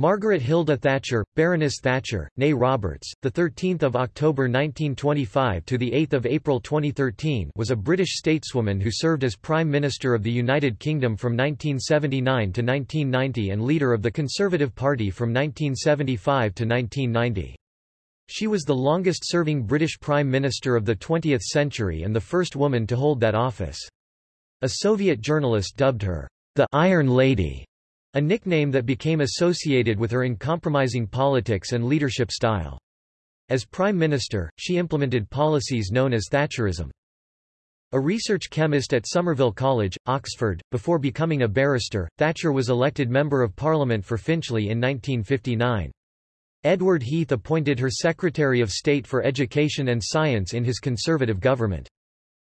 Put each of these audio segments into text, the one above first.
Margaret Hilda Thatcher, Baroness Thatcher, née Roberts, the 13th of October 1925 to the 8th of April 2013, was a British stateswoman who served as Prime Minister of the United Kingdom from 1979 to 1990 and leader of the Conservative Party from 1975 to 1990. She was the longest-serving British Prime Minister of the 20th century and the first woman to hold that office. A Soviet journalist dubbed her the Iron Lady a nickname that became associated with her uncompromising politics and leadership style. As Prime Minister, she implemented policies known as Thatcherism. A research chemist at Somerville College, Oxford, before becoming a barrister, Thatcher was elected Member of Parliament for Finchley in 1959. Edward Heath appointed her Secretary of State for Education and Science in his Conservative government.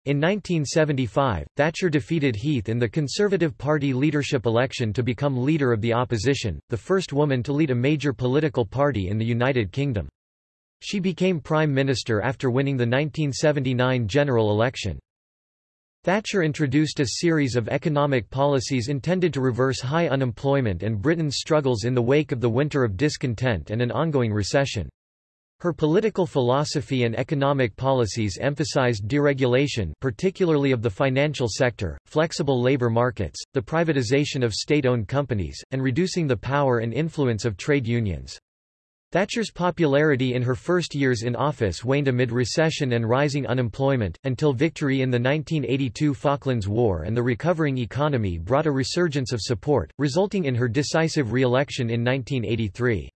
In 1975, Thatcher defeated Heath in the Conservative Party leadership election to become leader of the opposition, the first woman to lead a major political party in the United Kingdom. She became Prime Minister after winning the 1979 general election. Thatcher introduced a series of economic policies intended to reverse high unemployment and Britain's struggles in the wake of the winter of discontent and an ongoing recession. Her political philosophy and economic policies emphasized deregulation particularly of the financial sector, flexible labor markets, the privatization of state-owned companies, and reducing the power and influence of trade unions. Thatcher's popularity in her first years in office waned amid recession and rising unemployment, until victory in the 1982 Falklands War and the recovering economy brought a resurgence of support, resulting in her decisive re-election in 1983.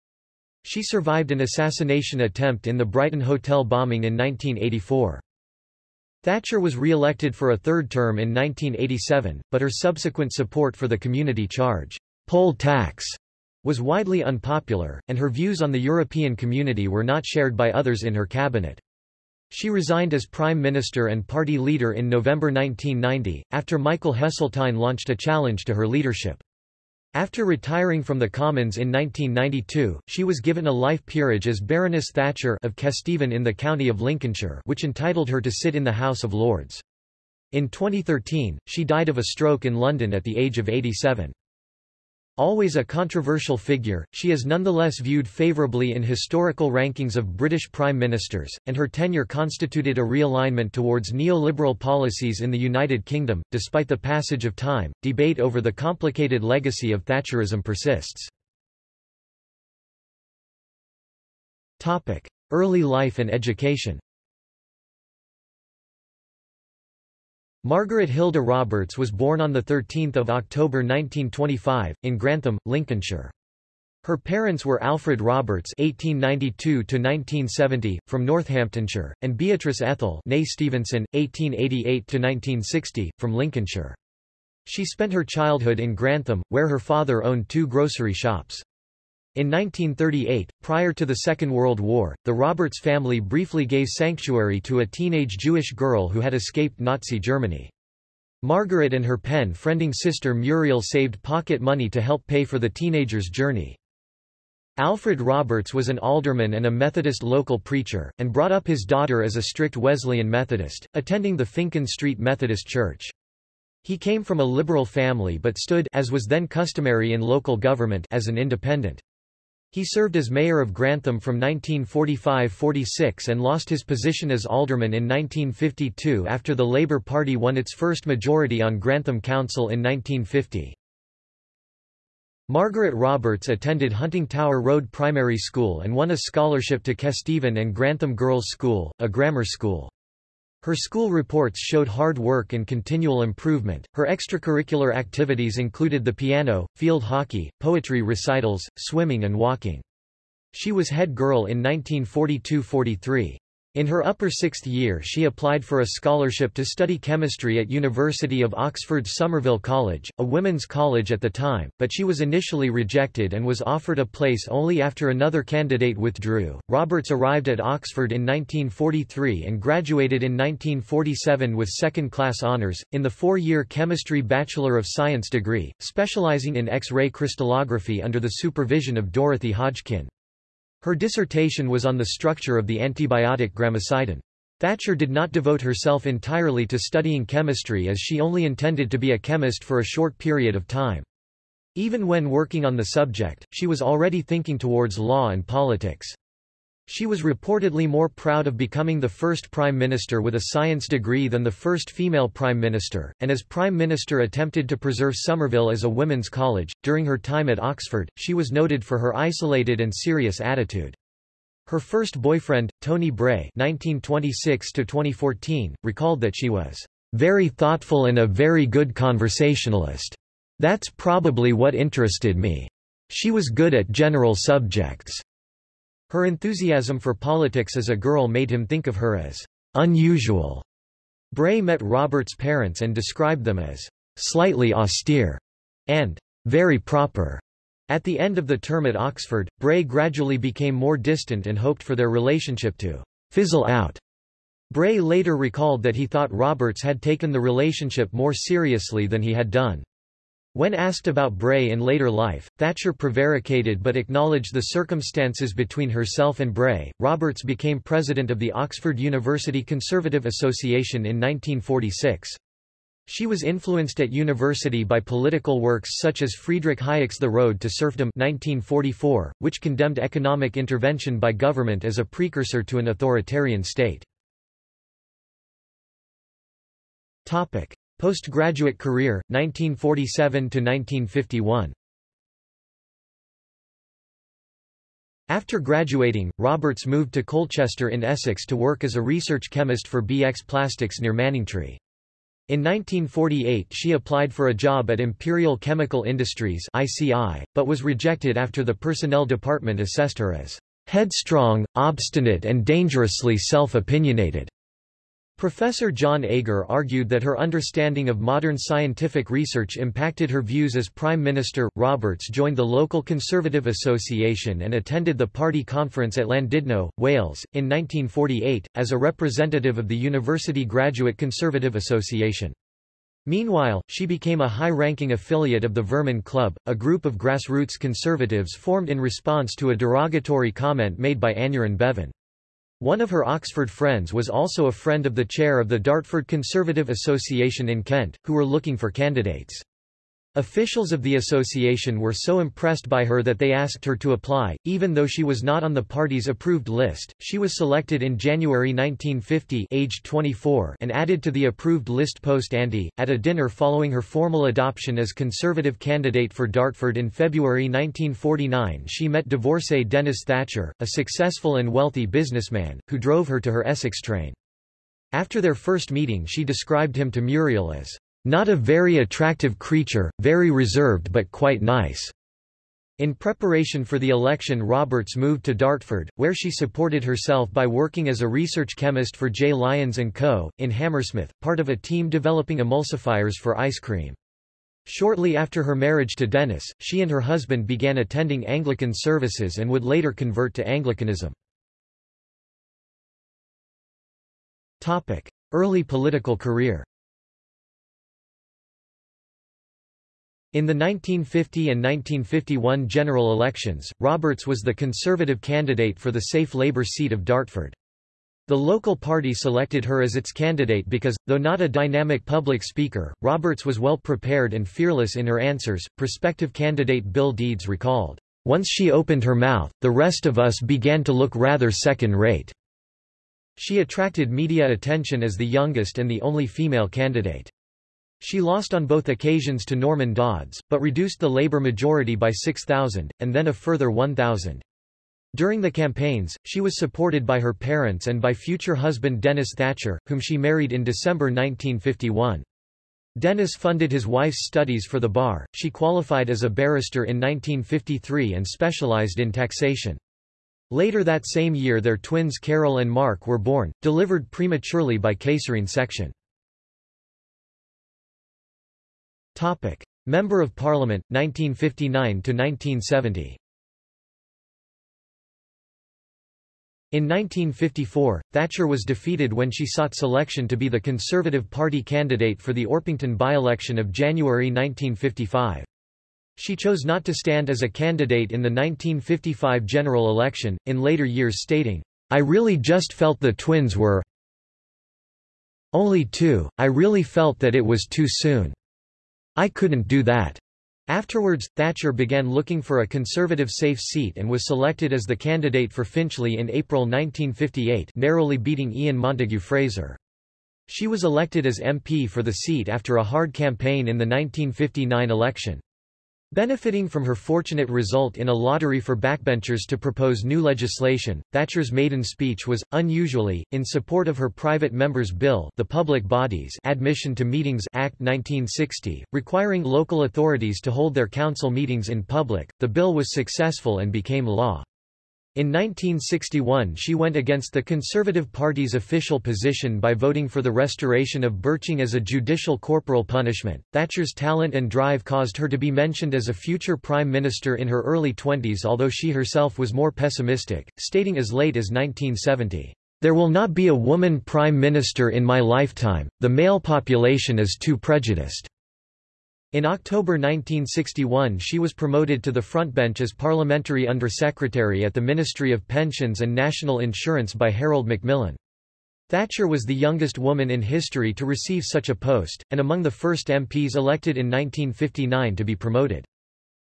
She survived an assassination attempt in the Brighton Hotel bombing in 1984. Thatcher was re-elected for a third term in 1987, but her subsequent support for the community charge poll tax was widely unpopular, and her views on the European community were not shared by others in her cabinet. She resigned as Prime Minister and party leader in November 1990, after Michael Heseltine launched a challenge to her leadership. After retiring from the Commons in 1992, she was given a life peerage as Baroness Thatcher of Kesteven in the county of Lincolnshire which entitled her to sit in the House of Lords. In 2013, she died of a stroke in London at the age of 87. Always a controversial figure, she is nonetheless viewed favourably in historical rankings of British prime ministers, and her tenure constituted a realignment towards neoliberal policies in the United Kingdom. Despite the passage of time, debate over the complicated legacy of Thatcherism persists. Topic: Early life and education. Margaret Hilda Roberts was born on 13 October 1925, in Grantham, Lincolnshire. Her parents were Alfred Roberts (1892–1970) from Northamptonshire and Beatrice Ethel (née Stevenson, 1888–1960) from Lincolnshire. She spent her childhood in Grantham, where her father owned two grocery shops. In 1938, prior to the Second World War, the Roberts family briefly gave sanctuary to a teenage Jewish girl who had escaped Nazi Germany. Margaret and her pen-friending sister Muriel saved pocket money to help pay for the teenager's journey. Alfred Roberts was an alderman and a Methodist local preacher, and brought up his daughter as a strict Wesleyan Methodist, attending the Finkin Street Methodist Church. He came from a liberal family but stood as was then customary in local government as an independent. He served as mayor of Grantham from 1945–46 and lost his position as alderman in 1952 after the Labour Party won its first majority on Grantham Council in 1950. Margaret Roberts attended Huntingtower Road Primary School and won a scholarship to Kesteven and Grantham Girls' School, a grammar school. Her school reports showed hard work and continual improvement. Her extracurricular activities included the piano, field hockey, poetry recitals, swimming and walking. She was head girl in 1942-43. In her upper sixth year she applied for a scholarship to study chemistry at University of Oxford's Somerville College, a women's college at the time, but she was initially rejected and was offered a place only after another candidate withdrew. Roberts arrived at Oxford in 1943 and graduated in 1947 with second-class honours, in the four-year Chemistry Bachelor of Science degree, specialising in X-ray crystallography under the supervision of Dorothy Hodgkin. Her dissertation was on the structure of the antibiotic gramicidin. Thatcher did not devote herself entirely to studying chemistry as she only intended to be a chemist for a short period of time. Even when working on the subject, she was already thinking towards law and politics. She was reportedly more proud of becoming the first prime minister with a science degree than the first female prime minister, and as prime minister attempted to preserve Somerville as a women's college. During her time at Oxford, she was noted for her isolated and serious attitude. Her first boyfriend, Tony Bray (1926–2014), recalled that she was very thoughtful and a very good conversationalist. That's probably what interested me. She was good at general subjects. Her enthusiasm for politics as a girl made him think of her as unusual. Bray met Roberts' parents and described them as slightly austere and very proper. At the end of the term at Oxford, Bray gradually became more distant and hoped for their relationship to fizzle out. Bray later recalled that he thought Roberts had taken the relationship more seriously than he had done. When asked about Bray in later life, Thatcher prevaricated but acknowledged the circumstances between herself and Bray. Roberts became president of the Oxford University Conservative Association in 1946. She was influenced at university by political works such as Friedrich Hayek's The Road to Serfdom 1944, which condemned economic intervention by government as a precursor to an authoritarian state. Topic: Postgraduate career, 1947–1951 After graduating, Roberts moved to Colchester in Essex to work as a research chemist for BX Plastics near Manningtree. In 1948 she applied for a job at Imperial Chemical Industries ICI, but was rejected after the personnel department assessed her as headstrong, obstinate and dangerously self-opinionated. Professor John Agar argued that her understanding of modern scientific research impacted her views as Prime Minister. Roberts joined the local Conservative Association and attended the party conference at Llandudno, Wales, in 1948, as a representative of the University Graduate Conservative Association. Meanwhile, she became a high-ranking affiliate of the Vermin Club, a group of grassroots conservatives formed in response to a derogatory comment made by Aneurin Bevan. One of her Oxford friends was also a friend of the chair of the Dartford Conservative Association in Kent, who were looking for candidates. Officials of the association were so impressed by her that they asked her to apply, even though she was not on the party's approved list. She was selected in January 1950, aged 24, and added to the approved list post ante. At a dinner following her formal adoption as Conservative candidate for Dartford in February 1949, she met divorcee Denis Thatcher, a successful and wealthy businessman, who drove her to her Essex train. After their first meeting, she described him to Muriel as not a very attractive creature, very reserved but quite nice. In preparation for the election Roberts moved to Dartford, where she supported herself by working as a research chemist for J. Lyons & Co., in Hammersmith, part of a team developing emulsifiers for ice cream. Shortly after her marriage to Dennis, she and her husband began attending Anglican services and would later convert to Anglicanism. Early political career In the 1950 and 1951 general elections, Roberts was the Conservative candidate for the safe Labour seat of Dartford. The local party selected her as its candidate because, though not a dynamic public speaker, Roberts was well prepared and fearless in her answers. Prospective candidate Bill Deedes recalled, Once she opened her mouth, the rest of us began to look rather second-rate. She attracted media attention as the youngest and the only female candidate. She lost on both occasions to Norman Dodds, but reduced the Labour majority by 6,000, and then a further 1,000. During the campaigns, she was supported by her parents and by future husband Denis Thatcher, whom she married in December 1951. Denis funded his wife's studies for the bar, she qualified as a barrister in 1953 and specialised in taxation. Later that same year their twins Carol and Mark were born, delivered prematurely by caesarean section. Topic. Member of Parliament, 1959–1970 In 1954, Thatcher was defeated when she sought selection to be the Conservative Party candidate for the Orpington by-election of January 1955. She chose not to stand as a candidate in the 1955 general election, in later years stating, I really just felt the twins were only two, I really felt that it was too soon. I couldn't do that. Afterwards, Thatcher began looking for a Conservative safe seat and was selected as the candidate for Finchley in April 1958 narrowly beating Ian Montagu Fraser. She was elected as MP for the seat after a hard campaign in the 1959 election. Benefiting from her fortunate result in a lottery for backbenchers to propose new legislation, Thatcher's maiden speech was, unusually, in support of her private member's bill the Public Bodies Admission to Meetings Act 1960, requiring local authorities to hold their council meetings in public. The bill was successful and became law. In 1961 she went against the Conservative Party's official position by voting for the restoration of birching as a judicial corporal punishment. Thatcher's talent and drive caused her to be mentioned as a future prime minister in her early twenties although she herself was more pessimistic, stating as late as 1970, "...there will not be a woman prime minister in my lifetime, the male population is too prejudiced." In October 1961 she was promoted to the frontbench as Parliamentary Under-Secretary at the Ministry of Pensions and National Insurance by Harold Macmillan. Thatcher was the youngest woman in history to receive such a post, and among the first MPs elected in 1959 to be promoted.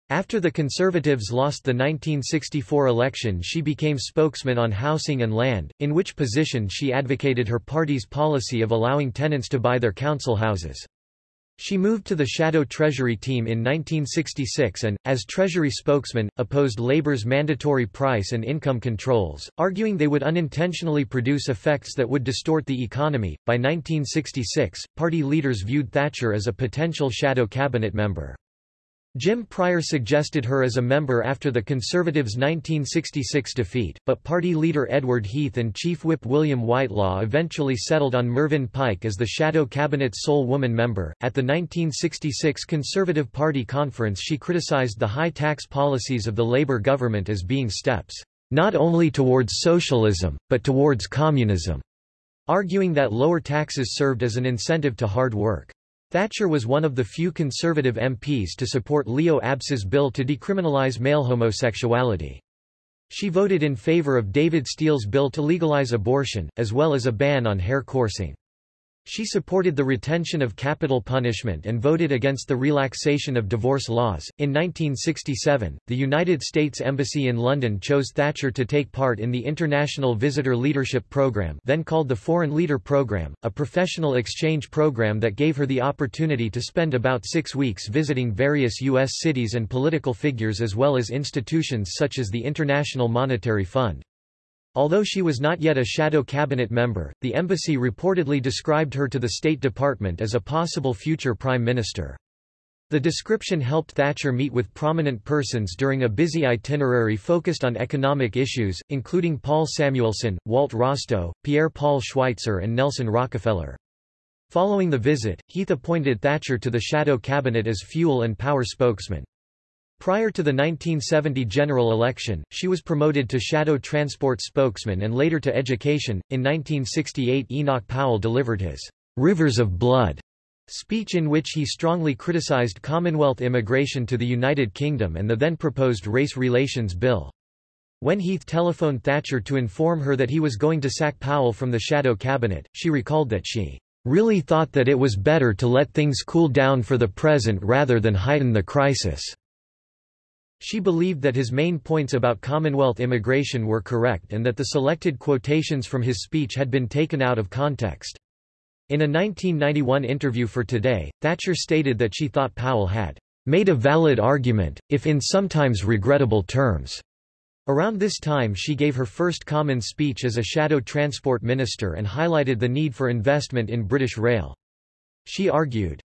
After the Conservatives lost the 1964 election she became spokesman on housing and land, in which position she advocated her party's policy of allowing tenants to buy their council houses. She moved to the Shadow Treasury team in 1966 and, as Treasury spokesman, opposed Labour's mandatory price and income controls, arguing they would unintentionally produce effects that would distort the economy. By 1966, party leaders viewed Thatcher as a potential shadow cabinet member. Jim Prior suggested her as a member after the Conservatives' 1966 defeat, but party leader Edward Heath and Chief Whip William Whitelaw eventually settled on Mervyn Pike as the shadow cabinet's sole woman member. At the 1966 Conservative Party conference, she criticized the high tax policies of the Labour government as being steps not only towards socialism, but towards communism, arguing that lower taxes served as an incentive to hard work. Thatcher was one of the few Conservative MPs to support Leo Abse's bill to decriminalise male homosexuality. She voted in favour of David Steel's bill to legalise abortion, as well as a ban on hare coursing. She supported the retention of capital punishment and voted against the relaxation of divorce laws. In 1967, the United States Embassy in London chose Thatcher to take part in the International Visitor Leadership Program, then called the Foreign Leader Program, a professional exchange program that gave her the opportunity to spend about six weeks visiting various U.S. cities and political figures as well as institutions such as the International Monetary Fund. Although she was not yet a shadow cabinet member, the embassy reportedly described her to the State Department as a possible future prime minister. The description helped Thatcher meet with prominent persons during a busy itinerary focused on economic issues, including Paul Samuelson, Walt Rostow, Pierre-Paul Schweitzer and Nelson Rockefeller. Following the visit, Heath appointed Thatcher to the shadow cabinet as fuel and power spokesman. Prior to the 1970 general election, she was promoted to shadow transport spokesman and later to education. In 1968, Enoch Powell delivered his Rivers of Blood speech in which he strongly criticized Commonwealth immigration to the United Kingdom and the then proposed Race Relations Bill. When Heath telephoned Thatcher to inform her that he was going to sack Powell from the shadow cabinet, she recalled that she really thought that it was better to let things cool down for the present rather than heighten the crisis. She believed that his main points about Commonwealth immigration were correct and that the selected quotations from his speech had been taken out of context. In a 1991 interview for Today, Thatcher stated that she thought Powell had made a valid argument, if in sometimes regrettable terms. Around this time she gave her first common speech as a shadow transport minister and highlighted the need for investment in British rail. She argued,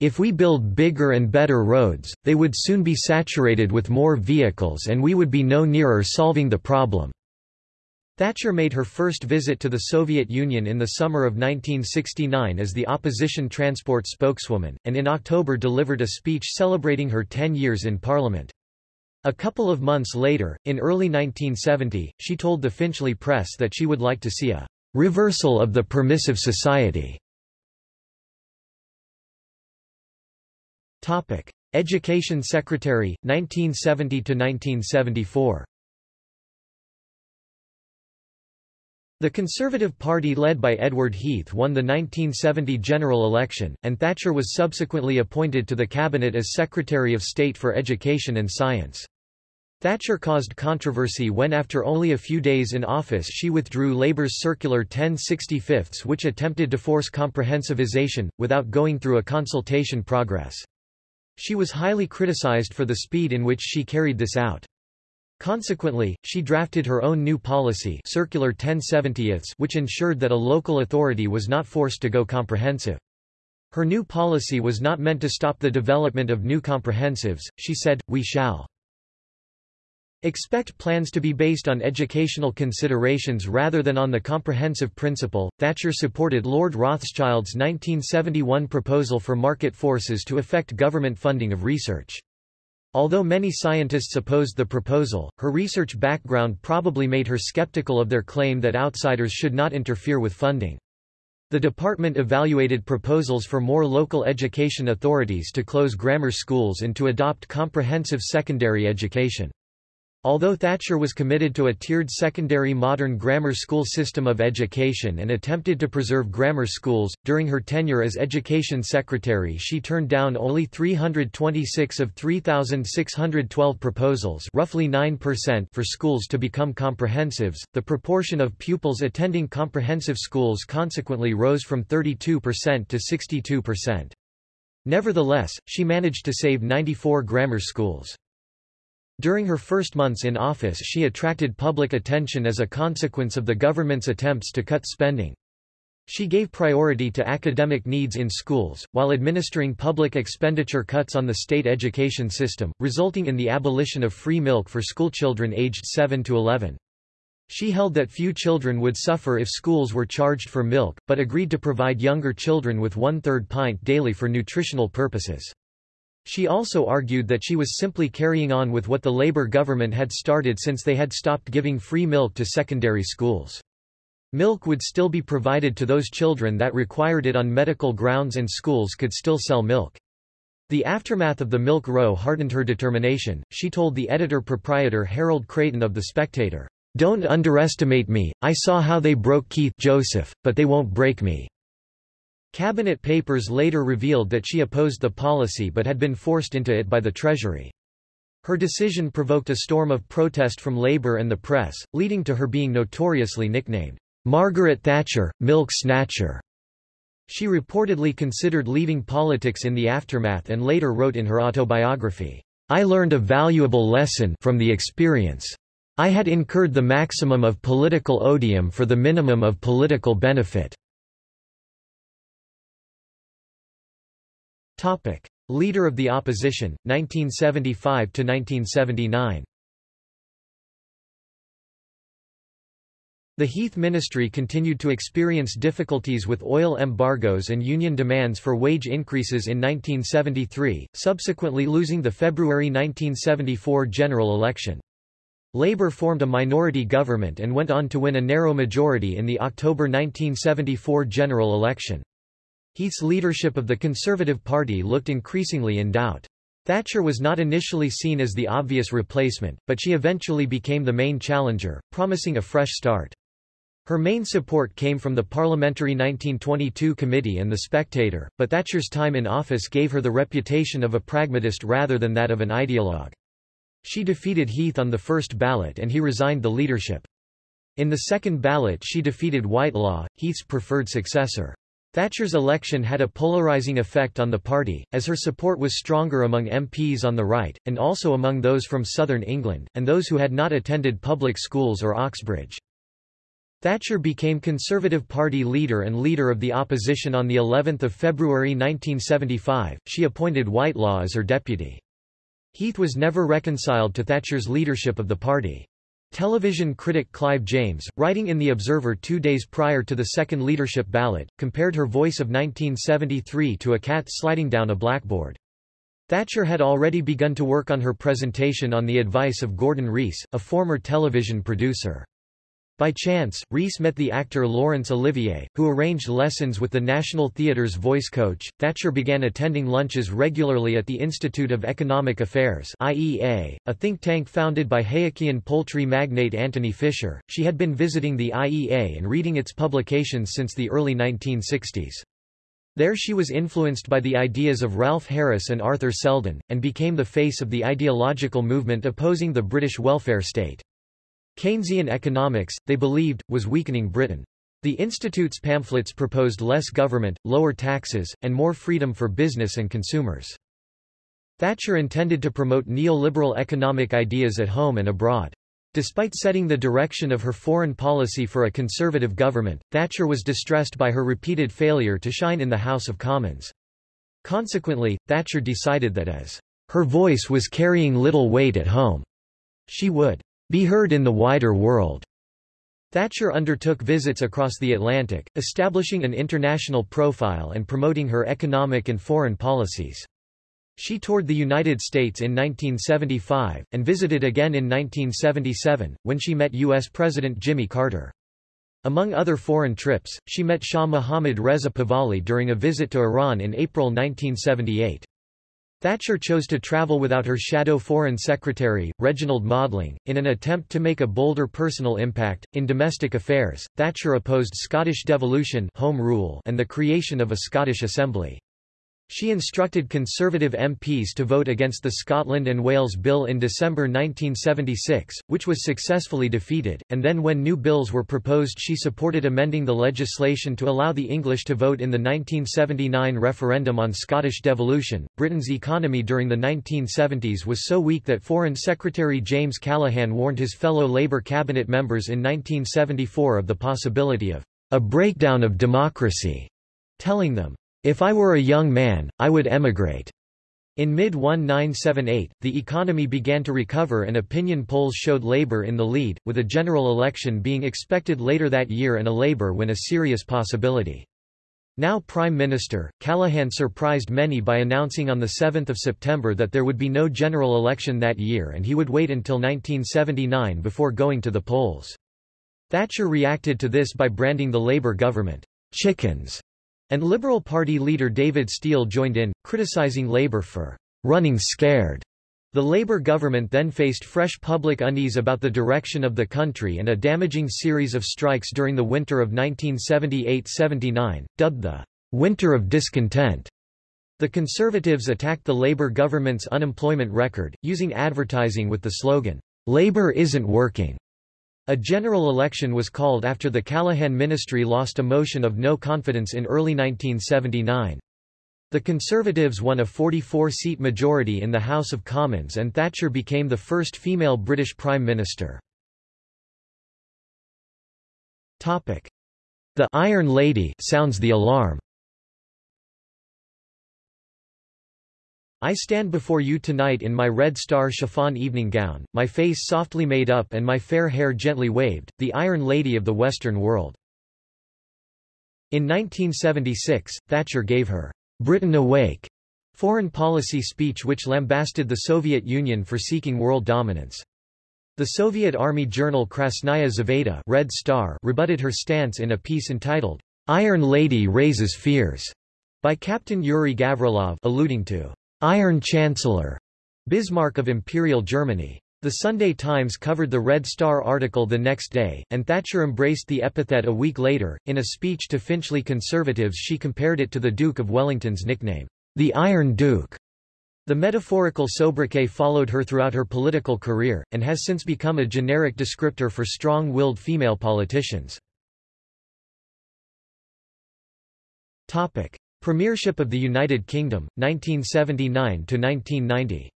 if we build bigger and better roads, they would soon be saturated with more vehicles and we would be no nearer solving the problem. Thatcher made her first visit to the Soviet Union in the summer of 1969 as the opposition transport spokeswoman, and in October delivered a speech celebrating her 10 years in Parliament. A couple of months later, in early 1970, she told the Finchley Press that she would like to see a reversal of the permissive society Topic: Education Secretary 1970 to 1974. The Conservative Party led by Edward Heath won the 1970 general election, and Thatcher was subsequently appointed to the cabinet as Secretary of State for Education and Science. Thatcher caused controversy when after only a few days in office she withdrew Labour's Circular 1065 which attempted to force comprehensivization, without going through a consultation progress. She was highly criticised for the speed in which she carried this out. Consequently, she drafted her own new policy Circular 1070 which ensured that a local authority was not forced to go comprehensive. Her new policy was not meant to stop the development of new comprehensives, she said, we shall expect plans to be based on educational considerations rather than on the comprehensive principle. Thatcher supported Lord Rothschild's 1971 proposal for market forces to affect government funding of research. Although many scientists opposed the proposal, her research background probably made her skeptical of their claim that outsiders should not interfere with funding. The department evaluated proposals for more local education authorities to close grammar schools and to adopt comprehensive secondary education. Although Thatcher was committed to a tiered secondary modern grammar school system of education and attempted to preserve grammar schools, during her tenure as Education Secretary she turned down only 326 of 3,612 proposals roughly 9% for schools to become comprehensives. The proportion of pupils attending comprehensive schools consequently rose from 32% to 62%. Nevertheless, she managed to save 94 grammar schools. During her first months in office she attracted public attention as a consequence of the government's attempts to cut spending. She gave priority to academic needs in schools, while administering public expenditure cuts on the state education system, resulting in the abolition of free milk for schoolchildren aged 7 to 11. She held that few children would suffer if schools were charged for milk, but agreed to provide younger children with one-third pint daily for nutritional purposes. She also argued that she was simply carrying on with what the Labour government had started since they had stopped giving free milk to secondary schools. Milk would still be provided to those children that required it on medical grounds and schools could still sell milk. The aftermath of the milk row hardened her determination. She told the editor-proprietor Harold Creighton of The Spectator, Don't underestimate me, I saw how they broke Keith Joseph, but they won't break me. Cabinet papers later revealed that she opposed the policy but had been forced into it by the Treasury. Her decision provoked a storm of protest from Labour and the press, leading to her being notoriously nicknamed, Margaret Thatcher, Milk Snatcher. She reportedly considered leaving politics in the aftermath and later wrote in her autobiography, I learned a valuable lesson from the experience. I had incurred the maximum of political odium for the minimum of political benefit. Topic. Leader of the Opposition, 1975–1979 The Heath ministry continued to experience difficulties with oil embargoes and union demands for wage increases in 1973, subsequently losing the February 1974 general election. Labour formed a minority government and went on to win a narrow majority in the October 1974 general election. Heath's leadership of the Conservative Party looked increasingly in doubt. Thatcher was not initially seen as the obvious replacement, but she eventually became the main challenger, promising a fresh start. Her main support came from the Parliamentary 1922 Committee and The Spectator, but Thatcher's time in office gave her the reputation of a pragmatist rather than that of an ideologue. She defeated Heath on the first ballot and he resigned the leadership. In the second ballot she defeated Whitelaw, Heath's preferred successor. Thatcher's election had a polarizing effect on the party, as her support was stronger among MPs on the right, and also among those from southern England, and those who had not attended public schools or Oxbridge. Thatcher became Conservative Party leader and leader of the opposition on the 11th of February 1975. She appointed Whitelaw as her deputy. Heath was never reconciled to Thatcher's leadership of the party. Television critic Clive James, writing in The Observer two days prior to the second leadership ballot, compared her voice of 1973 to a cat sliding down a blackboard. Thatcher had already begun to work on her presentation on the advice of Gordon Reece, a former television producer. By chance, Reece met the actor Laurence Olivier, who arranged lessons with the National Theatre's voice coach. Thatcher began attending lunches regularly at the Institute of Economic Affairs (IEA), a think tank founded by Hayekian poultry magnate Anthony Fisher. She had been visiting the IEA and reading its publications since the early 1960s. There she was influenced by the ideas of Ralph Harris and Arthur Seldon, and became the face of the ideological movement opposing the British welfare state. Keynesian economics, they believed, was weakening Britain. The Institute's pamphlets proposed less government, lower taxes, and more freedom for business and consumers. Thatcher intended to promote neoliberal economic ideas at home and abroad. Despite setting the direction of her foreign policy for a conservative government, Thatcher was distressed by her repeated failure to shine in the House of Commons. Consequently, Thatcher decided that as her voice was carrying little weight at home, she would be heard in the wider world. Thatcher undertook visits across the Atlantic, establishing an international profile and promoting her economic and foreign policies. She toured the United States in 1975, and visited again in 1977, when she met U.S. President Jimmy Carter. Among other foreign trips, she met Shah Mohammad Reza Pahlavi during a visit to Iran in April 1978. Thatcher chose to travel without her shadow Foreign Secretary, Reginald Maudling, in an attempt to make a bolder personal impact. In domestic affairs, Thatcher opposed Scottish devolution home rule and the creation of a Scottish Assembly. She instructed Conservative MPs to vote against the Scotland and Wales Bill in December 1976, which was successfully defeated, and then when new bills were proposed she supported amending the legislation to allow the English to vote in the 1979 referendum on Scottish devolution. Britain's economy during the 1970s was so weak that Foreign Secretary James Callaghan warned his fellow Labour cabinet members in 1974 of the possibility of a breakdown of democracy, telling them, if I were a young man, I would emigrate. In mid-1978, the economy began to recover and opinion polls showed Labour in the lead, with a general election being expected later that year and a Labour win a serious possibility. Now Prime Minister, Callaghan surprised many by announcing on 7 September that there would be no general election that year and he would wait until 1979 before going to the polls. Thatcher reacted to this by branding the Labour government, chickens, and Liberal Party leader David Steel joined in, criticising Labour for running scared. The Labour government then faced fresh public unease about the direction of the country and a damaging series of strikes during the winter of 1978–79, dubbed the Winter of Discontent. The Conservatives attacked the Labour government's unemployment record, using advertising with the slogan, Labour isn't working. A general election was called after the Callaghan ministry lost a motion of no confidence in early 1979. The Conservatives won a 44-seat majority in the House of Commons and Thatcher became the first female British Prime Minister. The Iron Lady sounds the alarm. I stand before you tonight in my red star chiffon evening gown, my face softly made up and my fair hair gently waved, the Iron Lady of the Western world. In 1976, Thatcher gave her Britain Awake foreign policy speech which lambasted the Soviet Union for seeking world dominance. The Soviet Army journal Krasnaya Zvezda Red Star rebutted her stance in a piece entitled, Iron Lady Raises Fears, by Captain Yuri Gavrilov alluding to Iron Chancellor Bismarck of Imperial Germany. The Sunday Times covered the Red Star article the next day, and Thatcher embraced the epithet a week later. In a speech to Finchley conservatives, she compared it to the Duke of Wellington's nickname, the Iron Duke. The metaphorical sobriquet followed her throughout her political career, and has since become a generic descriptor for strong-willed female politicians. Topic. Premiership of the United Kingdom, 1979–1990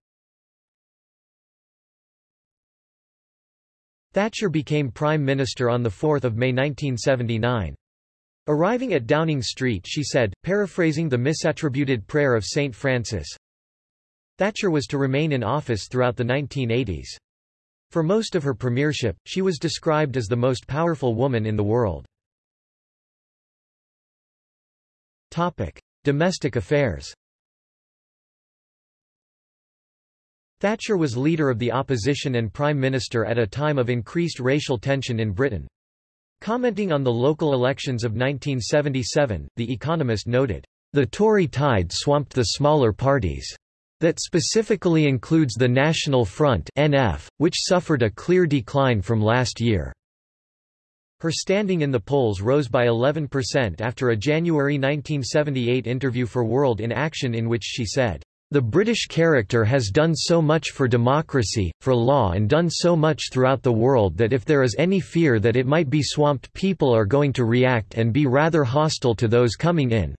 Thatcher became Prime Minister on 4 May 1979. Arriving at Downing Street she said, paraphrasing the misattributed prayer of St. Francis, Thatcher was to remain in office throughout the 1980s. For most of her premiership, she was described as the most powerful woman in the world. Topic: Domestic affairs. Thatcher was leader of the opposition and prime minister at a time of increased racial tension in Britain. Commenting on the local elections of 1977, The Economist noted, "...the Tory tide swamped the smaller parties." That specifically includes the National Front NF, which suffered a clear decline from last year. Her standing in the polls rose by 11% after a January 1978 interview for World in Action in which she said, the British character has done so much for democracy, for law and done so much throughout the world that if there is any fear that it might be swamped people are going to react and be rather hostile to those coming in."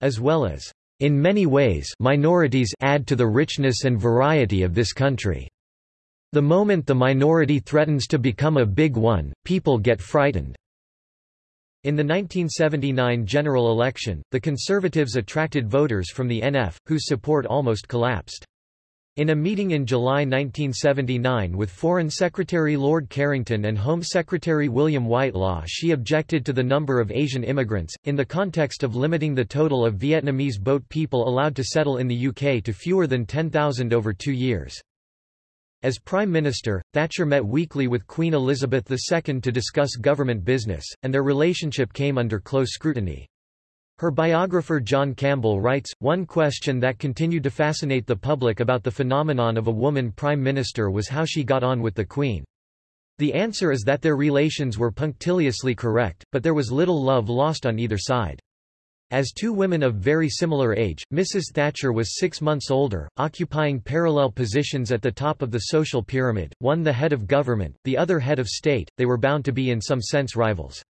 As well as, "...in many ways minorities add to the richness and variety of this country. The moment the minority threatens to become a big one, people get frightened." In the 1979 general election, the Conservatives attracted voters from the NF, whose support almost collapsed. In a meeting in July 1979 with Foreign Secretary Lord Carrington and Home Secretary William Whitelaw she objected to the number of Asian immigrants, in the context of limiting the total of Vietnamese boat people allowed to settle in the UK to fewer than 10,000 over two years. As Prime Minister, Thatcher met weekly with Queen Elizabeth II to discuss government business, and their relationship came under close scrutiny. Her biographer John Campbell writes, one question that continued to fascinate the public about the phenomenon of a woman prime minister was how she got on with the Queen. The answer is that their relations were punctiliously correct, but there was little love lost on either side. As two women of very similar age, Mrs. Thatcher was six months older, occupying parallel positions at the top of the social pyramid, one the head of government, the other head of state, they were bound to be in some sense rivals.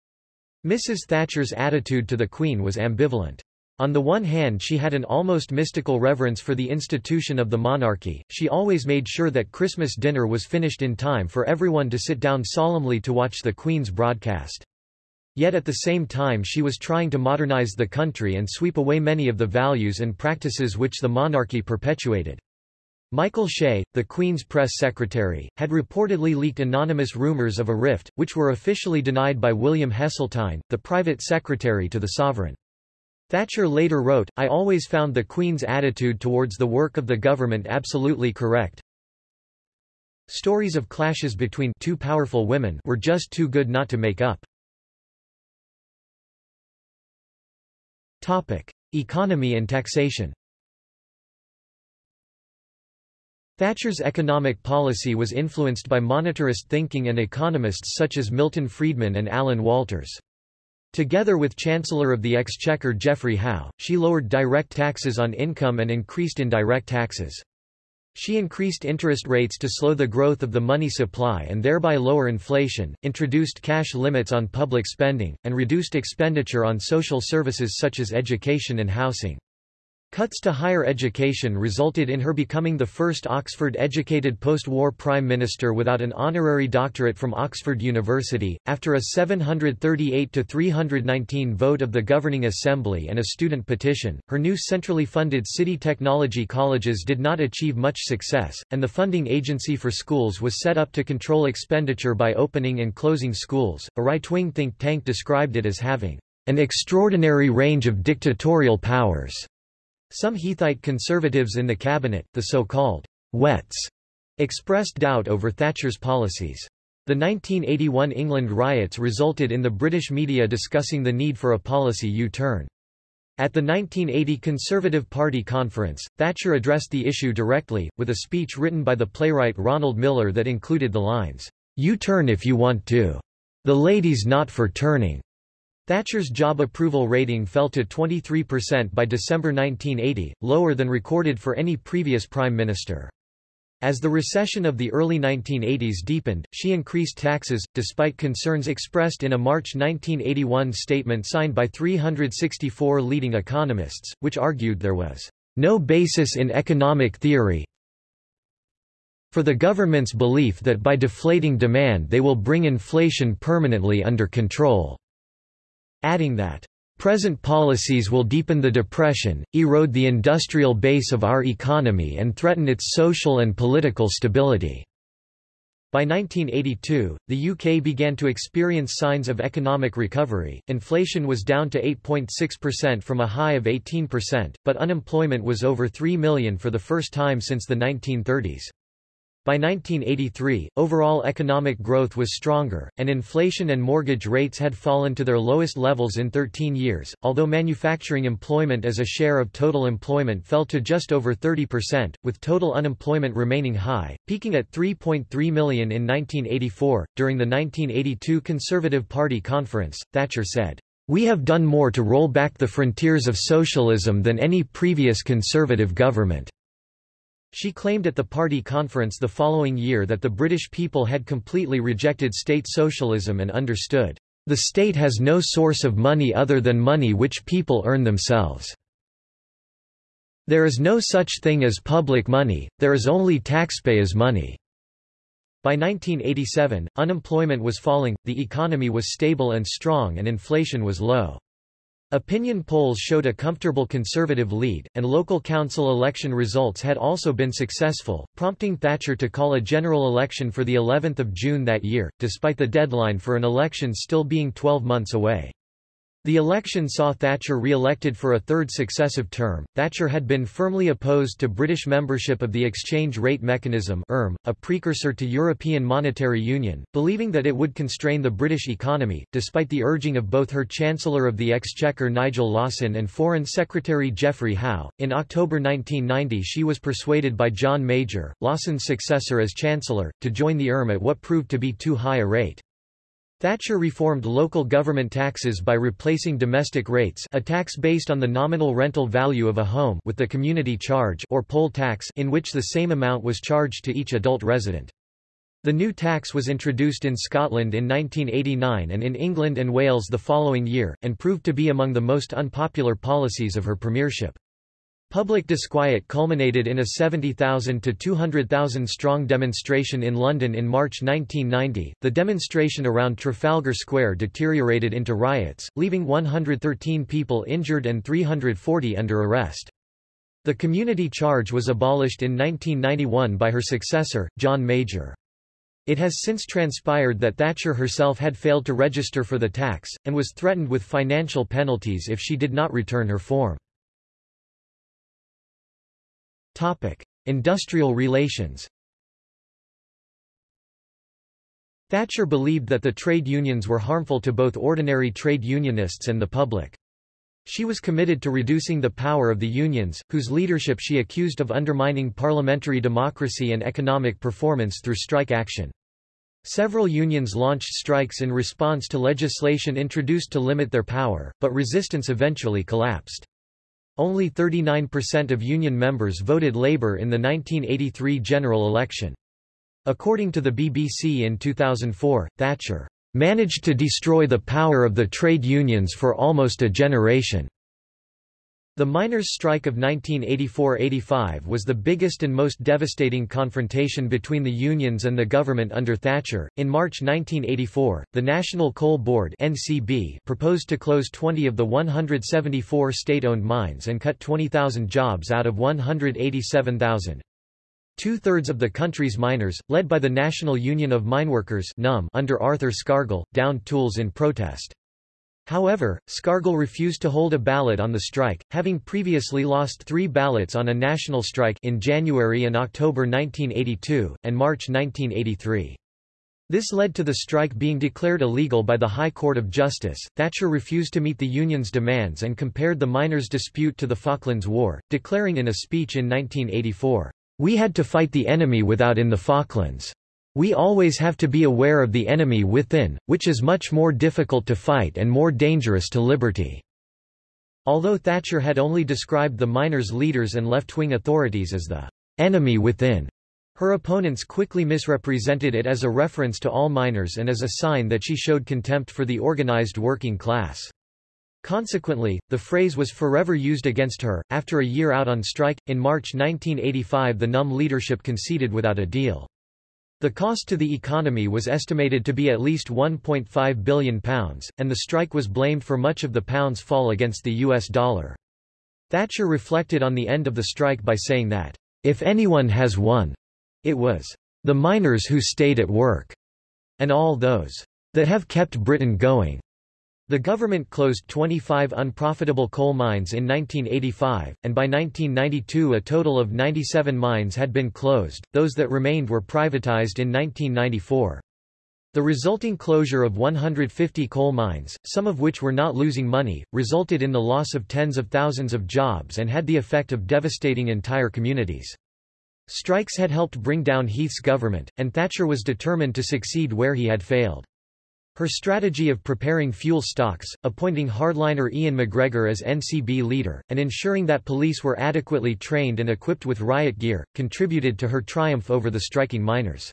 Mrs. Thatcher's attitude to the Queen was ambivalent. On the one hand she had an almost mystical reverence for the institution of the monarchy, she always made sure that Christmas dinner was finished in time for everyone to sit down solemnly to watch the Queen's broadcast. Yet at the same time she was trying to modernize the country and sweep away many of the values and practices which the monarchy perpetuated. Michael Shea, the Queen's press secretary, had reportedly leaked anonymous rumors of a rift, which were officially denied by William Heseltine, the private secretary to the sovereign. Thatcher later wrote, I always found the Queen's attitude towards the work of the government absolutely correct. Stories of clashes between two powerful women were just too good not to make up. Topic: Economy and taxation. Thatcher's economic policy was influenced by monetarist thinking and economists such as Milton Friedman and Alan Walters. Together with Chancellor of the Exchequer Geoffrey Howe, she lowered direct taxes on income and increased indirect taxes. She increased interest rates to slow the growth of the money supply and thereby lower inflation, introduced cash limits on public spending, and reduced expenditure on social services such as education and housing. Cuts to higher education resulted in her becoming the first Oxford-educated post-war prime minister without an honorary doctorate from Oxford University. After a 738 to 319 vote of the governing assembly and a student petition, her new centrally funded city technology colleges did not achieve much success, and the funding agency for schools was set up to control expenditure by opening and closing schools. A right-wing think tank described it as having an extraordinary range of dictatorial powers. Some Heathite conservatives in the cabinet, the so-called wets, expressed doubt over Thatcher's policies. The 1981 England riots resulted in the British media discussing the need for a policy U-turn. At the 1980 Conservative Party conference, Thatcher addressed the issue directly, with a speech written by the playwright Ronald Millar that included the lines, "'You turn if you want to. The lady's not for turning.' Thatcher's job approval rating fell to 23% by December 1980, lower than recorded for any previous prime minister. As the recession of the early 1980s deepened, she increased taxes, despite concerns expressed in a March 1981 statement signed by 364 leading economists, which argued there was no basis in economic theory for the government's belief that by deflating demand they will bring inflation permanently under control adding that, "...present policies will deepen the depression, erode the industrial base of our economy and threaten its social and political stability." By 1982, the UK began to experience signs of economic recovery, inflation was down to 8.6% from a high of 18%, but unemployment was over 3 million for the first time since the 1930s. By 1983, overall economic growth was stronger, and inflation and mortgage rates had fallen to their lowest levels in 13 years, although manufacturing employment as a share of total employment fell to just over 30%, with total unemployment remaining high, peaking at 3.3 million in 1984. During the 1982 Conservative Party conference, Thatcher said, We have done more to roll back the frontiers of socialism than any previous Conservative government. She claimed at the party conference the following year that the British people had completely rejected state socialism and understood, "...the state has no source of money other than money which people earn themselves. There is no such thing as public money, there is only taxpayers' money." By 1987, unemployment was falling, the economy was stable and strong and inflation was low. Opinion polls showed a comfortable conservative lead, and local council election results had also been successful, prompting Thatcher to call a general election for the 11th of June that year, despite the deadline for an election still being 12 months away. The election saw Thatcher re-elected for a third successive term. Thatcher had been firmly opposed to British membership of the Exchange Rate Mechanism ERM, a precursor to European Monetary Union, believing that it would constrain the British economy, despite the urging of both her Chancellor of the Exchequer Nigel Lawson and Foreign Secretary Geoffrey Howe. In October 1990, she was persuaded by John Major, Lawson's successor as Chancellor, to join the ERM at what proved to be too high a rate. Thatcher reformed local government taxes by replacing domestic rates a tax based on the nominal rental value of a home with the community charge or poll tax in which the same amount was charged to each adult resident. The new tax was introduced in Scotland in 1989 and in England and Wales the following year, and proved to be among the most unpopular policies of her premiership. Public disquiet culminated in a 70,000 to 200,000 strong demonstration in London in March 1990. The demonstration around Trafalgar Square deteriorated into riots, leaving 113 people injured and 340 under arrest. The community charge was abolished in 1991 by her successor, John Major. It has since transpired that Thatcher herself had failed to register for the tax, and was threatened with financial penalties if she did not return her form. Topic: Industrial relations. Thatcher believed that the trade unions were harmful to both ordinary trade unionists and the public. She was committed to reducing the power of the unions, whose leadership she accused of undermining parliamentary democracy and economic performance through strike action. Several unions launched strikes in response to legislation introduced to limit their power, but resistance eventually collapsed. Only 39% of union members voted Labour in the 1983 general election. According to the BBC in 2004, Thatcher managed to destroy the power of the trade unions for almost a generation. The miners' strike of 1984–85 was the biggest and most devastating confrontation between the unions and the government under Thatcher. In March 1984, the National Coal Board (NCB) proposed to close 20 of the 174 state-owned mines and cut 20,000 jobs out of 187,000. Two-thirds of the country's miners, led by the National Union of Mineworkers (NUM) under Arthur Scargill, downed tools in protest. However, Scargill refused to hold a ballot on the strike, having previously lost three ballots on a national strike in January and October 1982, and March 1983. This led to the strike being declared illegal by the High Court of Justice. Thatcher refused to meet the union's demands and compared the miners' dispute to the Falklands War, declaring in a speech in 1984, We had to fight the enemy without in the Falklands. We always have to be aware of the enemy within, which is much more difficult to fight and more dangerous to liberty." Although Thatcher had only described the miners' leaders and left-wing authorities as the enemy within, her opponents quickly misrepresented it as a reference to all miners and as a sign that she showed contempt for the organized working class. Consequently, the phrase was forever used against her. After a year out on strike, in March 1985 the NUM leadership conceded without a deal. The cost to the economy was estimated to be at least £1.5 billion, and the strike was blamed for much of the pound's fall against the US dollar. Thatcher reflected on the end of the strike by saying that, if anyone has won, it was the miners who stayed at work, and all those that have kept Britain going. The government closed 25 unprofitable coal mines in 1985, and by 1992 a total of 97 mines had been closed, those that remained were privatized in 1994. The resulting closure of 150 coal mines, some of which were not losing money, resulted in the loss of tens of thousands of jobs and had the effect of devastating entire communities. Strikes had helped bring down Heath's government, and Thatcher was determined to succeed where he had failed. Her strategy of preparing fuel stocks, appointing hardliner Ian MacGregor as NCB leader, and ensuring that police were adequately trained and equipped with riot gear, contributed to her triumph over the striking miners.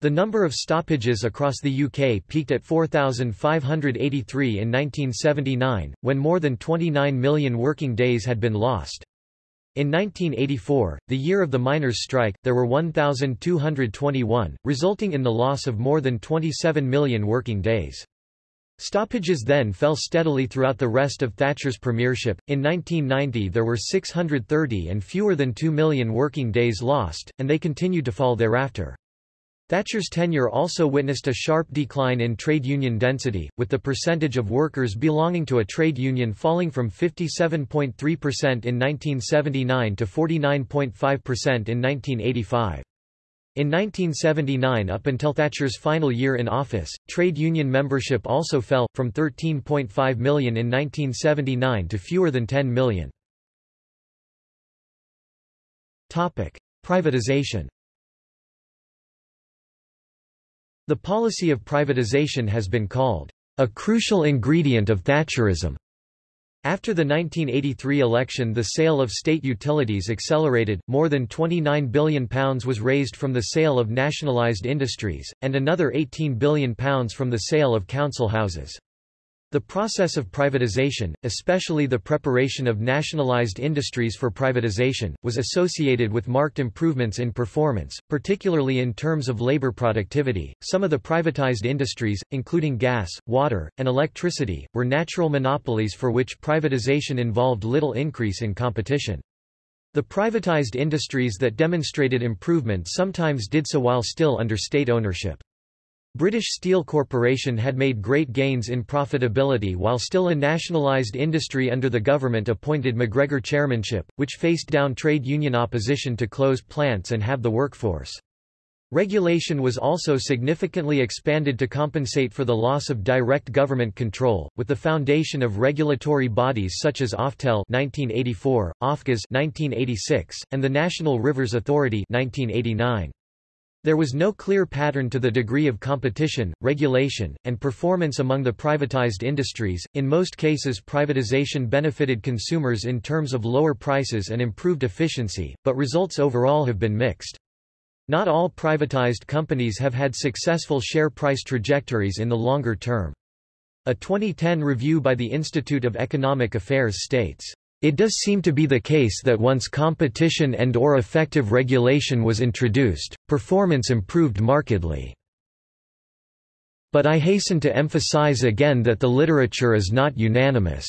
The number of stoppages across the UK peaked at 4,583 in 1979, when more than 29 million working days had been lost. In 1984, the year of the miners' strike, there were 1,221, resulting in the loss of more than 27 million working days. Stoppages then fell steadily throughout the rest of Thatcher's premiership. In 1990 there were 630 and fewer than 2 million working days lost, and they continued to fall thereafter. Thatcher's tenure also witnessed a sharp decline in trade union density, with the percentage of workers belonging to a trade union falling from 57.3% in 1979 to 49.5% in 1985. In 1979 up until Thatcher's final year in office, trade union membership also fell, from 13.5 million in 1979 to fewer than 10 million. Privatization The policy of privatization has been called a crucial ingredient of Thatcherism. After the 1983 election the sale of state utilities accelerated, more than £29 billion was raised from the sale of nationalised industries, and another £18 billion from the sale of council houses. The process of privatization, especially the preparation of nationalized industries for privatization, was associated with marked improvements in performance, particularly in terms of labor productivity. Some of the privatized industries, including gas, water, and electricity, were natural monopolies for which privatization involved little increase in competition. The privatized industries that demonstrated improvement sometimes did so while still under state ownership. British Steel Corporation had made great gains in profitability while still a nationalised industry under the government-appointed MacGregor chairmanship, which faced down trade union opposition to close plants and have the workforce. Regulation was also significantly expanded to compensate for the loss of direct government control, with the foundation of regulatory bodies such as Oftel 1984, Ofgas 1986, and the National Rivers Authority 1989. There was no clear pattern to the degree of competition, regulation, and performance among the privatized industries. In most cases, privatization benefited consumers in terms of lower prices and improved efficiency, but results overall have been mixed. Not all privatized companies have had successful share price trajectories in the longer term. A 2010 review by the Institute of Economic Affairs states, it does seem to be the case that once competition and or effective regulation was introduced, performance improved markedly. But I hasten to emphasize again that the literature is not unanimous.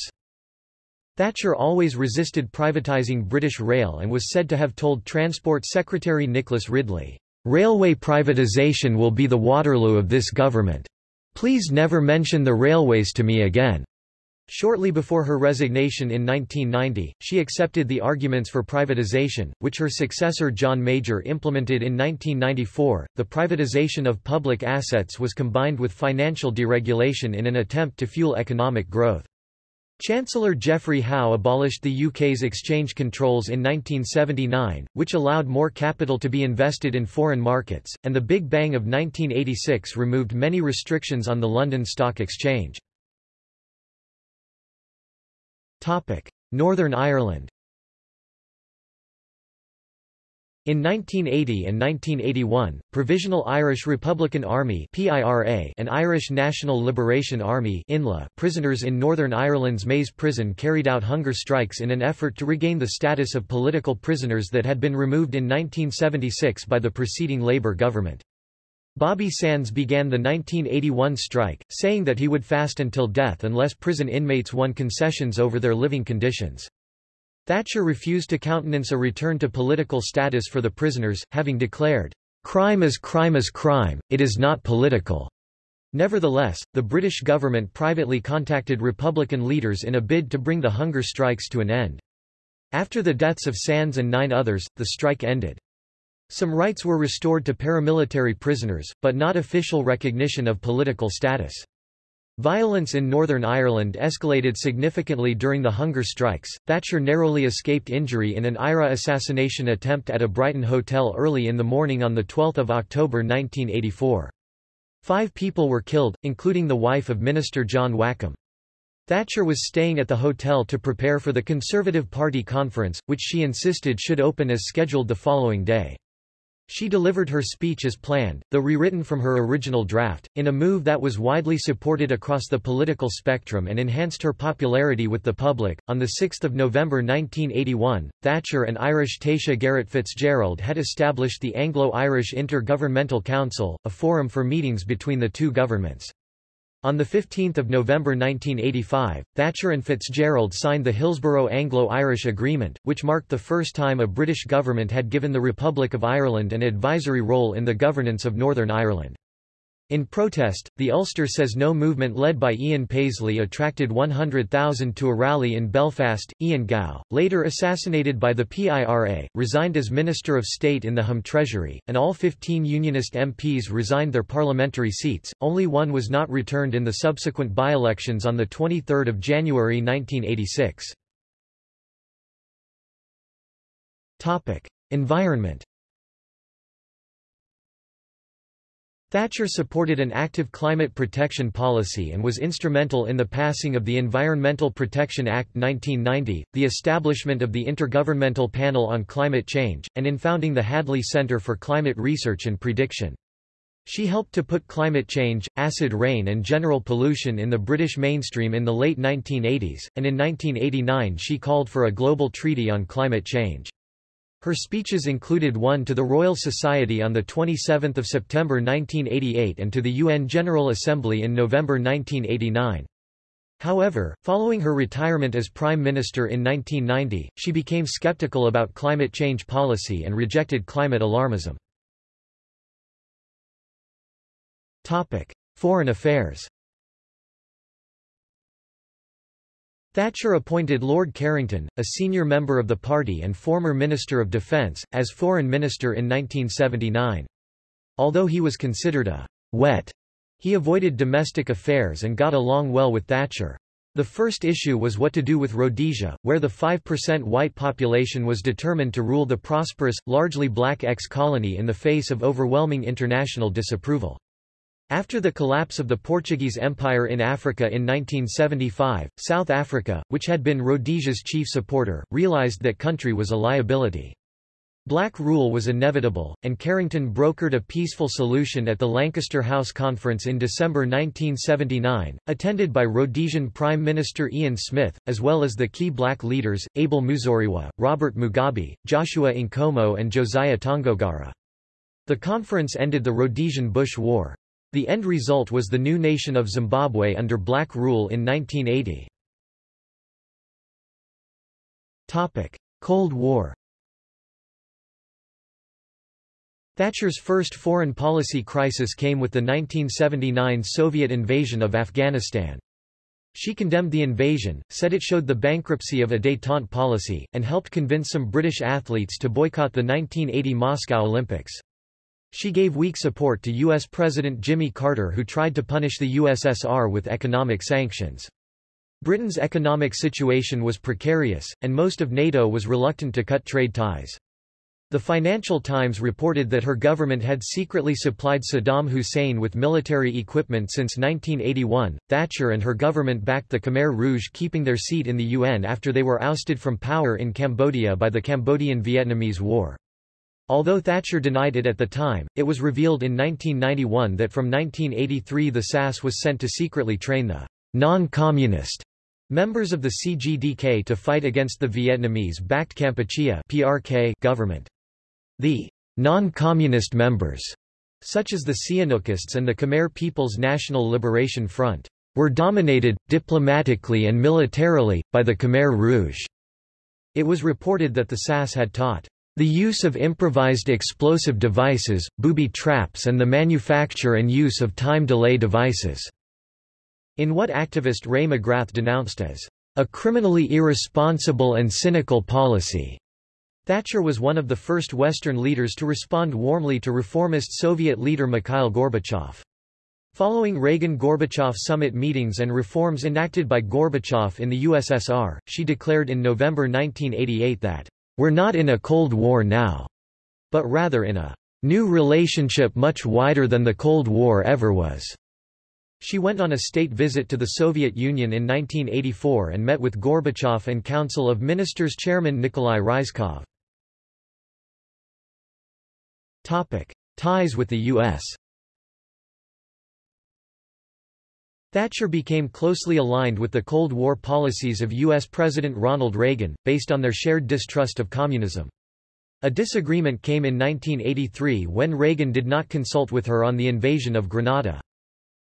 Thatcher always resisted privatising British Rail and was said to have told Transport Secretary Nicholas Ridley, "'Railway privatisation will be the Waterloo of this government. Please never mention the railways to me again.' Shortly before her resignation in 1990, she accepted the arguments for privatization, which her successor John Major implemented in 1994. The privatization of public assets was combined with financial deregulation in an attempt to fuel economic growth. Chancellor Geoffrey Howe abolished the UK's exchange controls in 1979, which allowed more capital to be invested in foreign markets, and the Big Bang of 1986 removed many restrictions on the London Stock Exchange. Northern Ireland In 1980 and 1981, Provisional Irish Republican Army and Irish National Liberation Army prisoners in Northern Ireland's Maze prison carried out hunger strikes in an effort to regain the status of political prisoners that had been removed in 1976 by the preceding Labour government. Bobby Sands began the 1981 strike, saying that he would fast until death unless prison inmates won concessions over their living conditions. Thatcher refused to countenance a return to political status for the prisoners, having declared, "...crime is crime is crime, it is not political." Nevertheless, the British government privately contacted Republican leaders in a bid to bring the hunger strikes to an end. After the deaths of Sands and nine others, the strike ended. Some rights were restored to paramilitary prisoners, but not official recognition of political status. Violence in Northern Ireland escalated significantly during the hunger strikes. Thatcher narrowly escaped injury in an IRA assassination attempt at a Brighton hotel early in the morning on 12 October 1984. Five people were killed, including the wife of Minister John Wakeham. Thatcher was staying at the hotel to prepare for the Conservative Party conference, which she insisted should open as scheduled the following day. She delivered her speech as planned, though rewritten from her original draft, in a move that was widely supported across the political spectrum and enhanced her popularity with the public. On 6 November 1981, Thatcher and Irish Taoiseach Garret FitzGerald had established the Anglo-Irish Inter-Governmental Council, a forum for meetings between the two governments. On 15 November 1985, Thatcher and Fitzgerald signed the Hillsborough Anglo-Irish Agreement, which marked the first time a British government had given the Republic of Ireland an advisory role in the governance of Northern Ireland. In protest, the Ulster Says No movement led by Ian Paisley attracted 100,000 to a rally in Belfast. Ian Gow, later assassinated by the PIRA, resigned as Minister of State in the Home Treasury, and all 15 Unionist MPs resigned their parliamentary seats, only one was not returned in the subsequent by-elections on 23 January 1986. Environment Thatcher supported an active climate protection policy and was instrumental in the passing of the Environmental Protection Act 1990, the establishment of the Intergovernmental Panel on Climate Change, and in founding the Hadley Centre for Climate Research and Prediction. She helped to put climate change, acid rain and general pollution in the British mainstream in the late 1980s, and in 1989 she called for a global treaty on climate change. Her speeches included one to the Royal Society on 27 September 1988 and to the UN General Assembly in November 1989. However, following her retirement as Prime Minister in 1990, she became skeptical about climate change policy and rejected climate alarmism. Foreign affairs Thatcher appointed Lord Carrington, a senior member of the party and former Minister of Defence, as Foreign Minister in 1979. Although he was considered a wet, he avoided domestic affairs and got along well with Thatcher. The first issue was what to do with Rhodesia, where the 5% white population was determined to rule the prosperous, largely black ex-colony in the face of overwhelming international disapproval. After the collapse of the Portuguese Empire in Africa in 1975, South Africa, which had been Rhodesia's chief supporter, realized that country was a liability. Black rule was inevitable, and Carrington brokered a peaceful solution at the Lancaster House Conference in December 1979, attended by Rhodesian Prime Minister Ian Smith, as well as the key black leaders, Abel Muzorewa, Robert Mugabe, Joshua Nkomo and Josiah Tongogara. The conference ended the Rhodesian Bush War. The end result was the new nation of Zimbabwe under black rule in 1980. Cold War Thatcher's first foreign policy crisis came with the 1979 Soviet invasion of Afghanistan. She condemned the invasion, said it showed the bankruptcy of a détente policy, and helped convince some British athletes to boycott the 1980 Moscow Olympics. She gave weak support to U.S. President Jimmy Carter who tried to punish the USSR with economic sanctions. Britain's economic situation was precarious, and most of NATO was reluctant to cut trade ties. The Financial Times reported that her government had secretly supplied Saddam Hussein with military equipment since 1981. Thatcher and her government backed the Khmer Rouge keeping their seat in the UN after they were ousted from power in Cambodia by the Cambodian-Vietnamese War. Although Thatcher denied it at the time, it was revealed in 1991 that from 1983 the SAS was sent to secretly train the non-communist members of the CGDK to fight against the Vietnamese-backed Kampuchea PRK government. The non-communist members, such as the Sihanoukists and the Khmer People's National Liberation Front, were dominated, diplomatically and militarily, by the Khmer Rouge. It was reported that the SAS had taught The use of improvised explosive devices, booby traps and the manufacture and use of time delay devices." In what activist Rae McGrath denounced as a criminally irresponsible and cynical policy. Thatcher was one of the first Western leaders to respond warmly to reformist Soviet leader Mikhail Gorbachev. Following Reagan-Gorbachev summit meetings and reforms enacted by Gorbachev in the USSR, she declared in November 1988 that, "...we're not in a Cold War now, but rather in a new relationship much wider than the Cold War ever was." She went on a state visit to the Soviet Union in 1984 and met with Gorbachev and Council of Ministers chairman Nikolai Ryzhkov. Ties with the U.S. Thatcher became closely aligned with the Cold War policies of U.S. President Ronald Reagan, based on their shared distrust of communism. A disagreement came in 1983 when Reagan did not consult with her on the invasion of Grenada.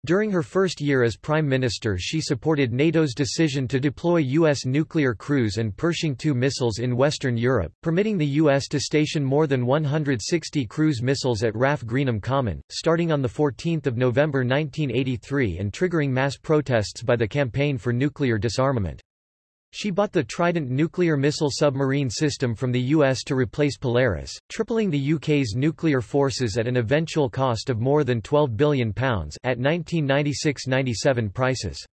During her first year as Prime Minister she supported NATO's decision to deploy U.S. nuclear cruise and Pershing II missiles in Western Europe, permitting the U.S. to station more than 160 cruise missiles at RAF Greenham Common, starting on 14 November 1983 and triggering mass protests by the Campaign for Nuclear Disarmament. She bought the Trident nuclear missile submarine system from the US to replace Polaris, tripling the UK's nuclear forces at an eventual cost of more than £12 billion at 1996–97 prices.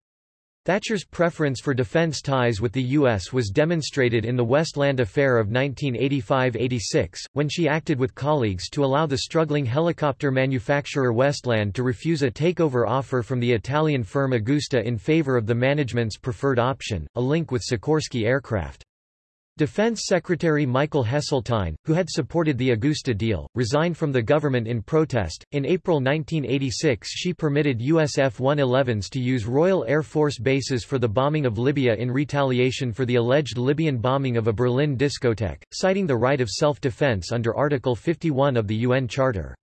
Thatcher's preference for defense ties with the U.S. was demonstrated in the Westland Affair of 1985–86, when she acted with colleagues to allow the struggling helicopter manufacturer Westland to refuse a takeover offer from the Italian firm Agusta in favor of the management's preferred option, a link with Sikorsky aircraft. Defense Secretary Michael Heseltine, who had supported the Agusta deal, resigned from the government in protest. In April 1986, she permitted US F 111s to use Royal Air Force bases for the bombing of Libya in retaliation for the alleged Libyan bombing of a Berlin discotheque, citing the right of self defense under Article 51 of the UN Charter.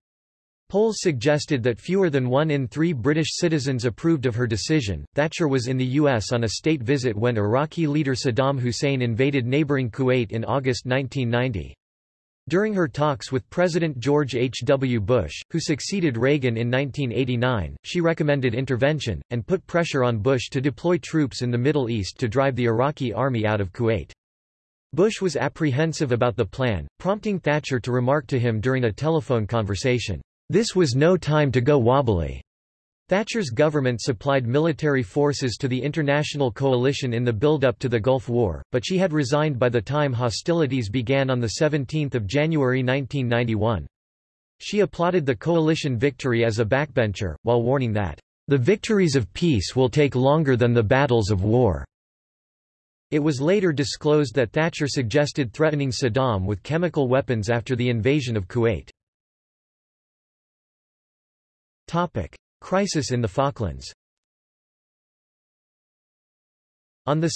Polls suggested that fewer than one in three British citizens approved of her decision. Thatcher was in the U.S. on a state visit when Iraqi leader Saddam Hussein invaded neighboring Kuwait in August 1990. During her talks with President George H. W. Bush, who succeeded Reagan in 1989, she recommended intervention, and put pressure on Bush to deploy troops in the Middle East to drive the Iraqi army out of Kuwait. Bush was apprehensive about the plan, prompting Thatcher to remark to him during a telephone conversation, this was no time to go wobbly. Thatcher's government supplied military forces to the international coalition in the build-up to the Gulf War, but she had resigned by the time hostilities began on 17 January 1991. She applauded the coalition victory as a backbencher, while warning that, "...the victories of peace will take longer than the battles of war." It was later disclosed that Thatcher suggested threatening Saddam with chemical weapons after the invasion of Kuwait. Topic. Crisis in the Falklands On 2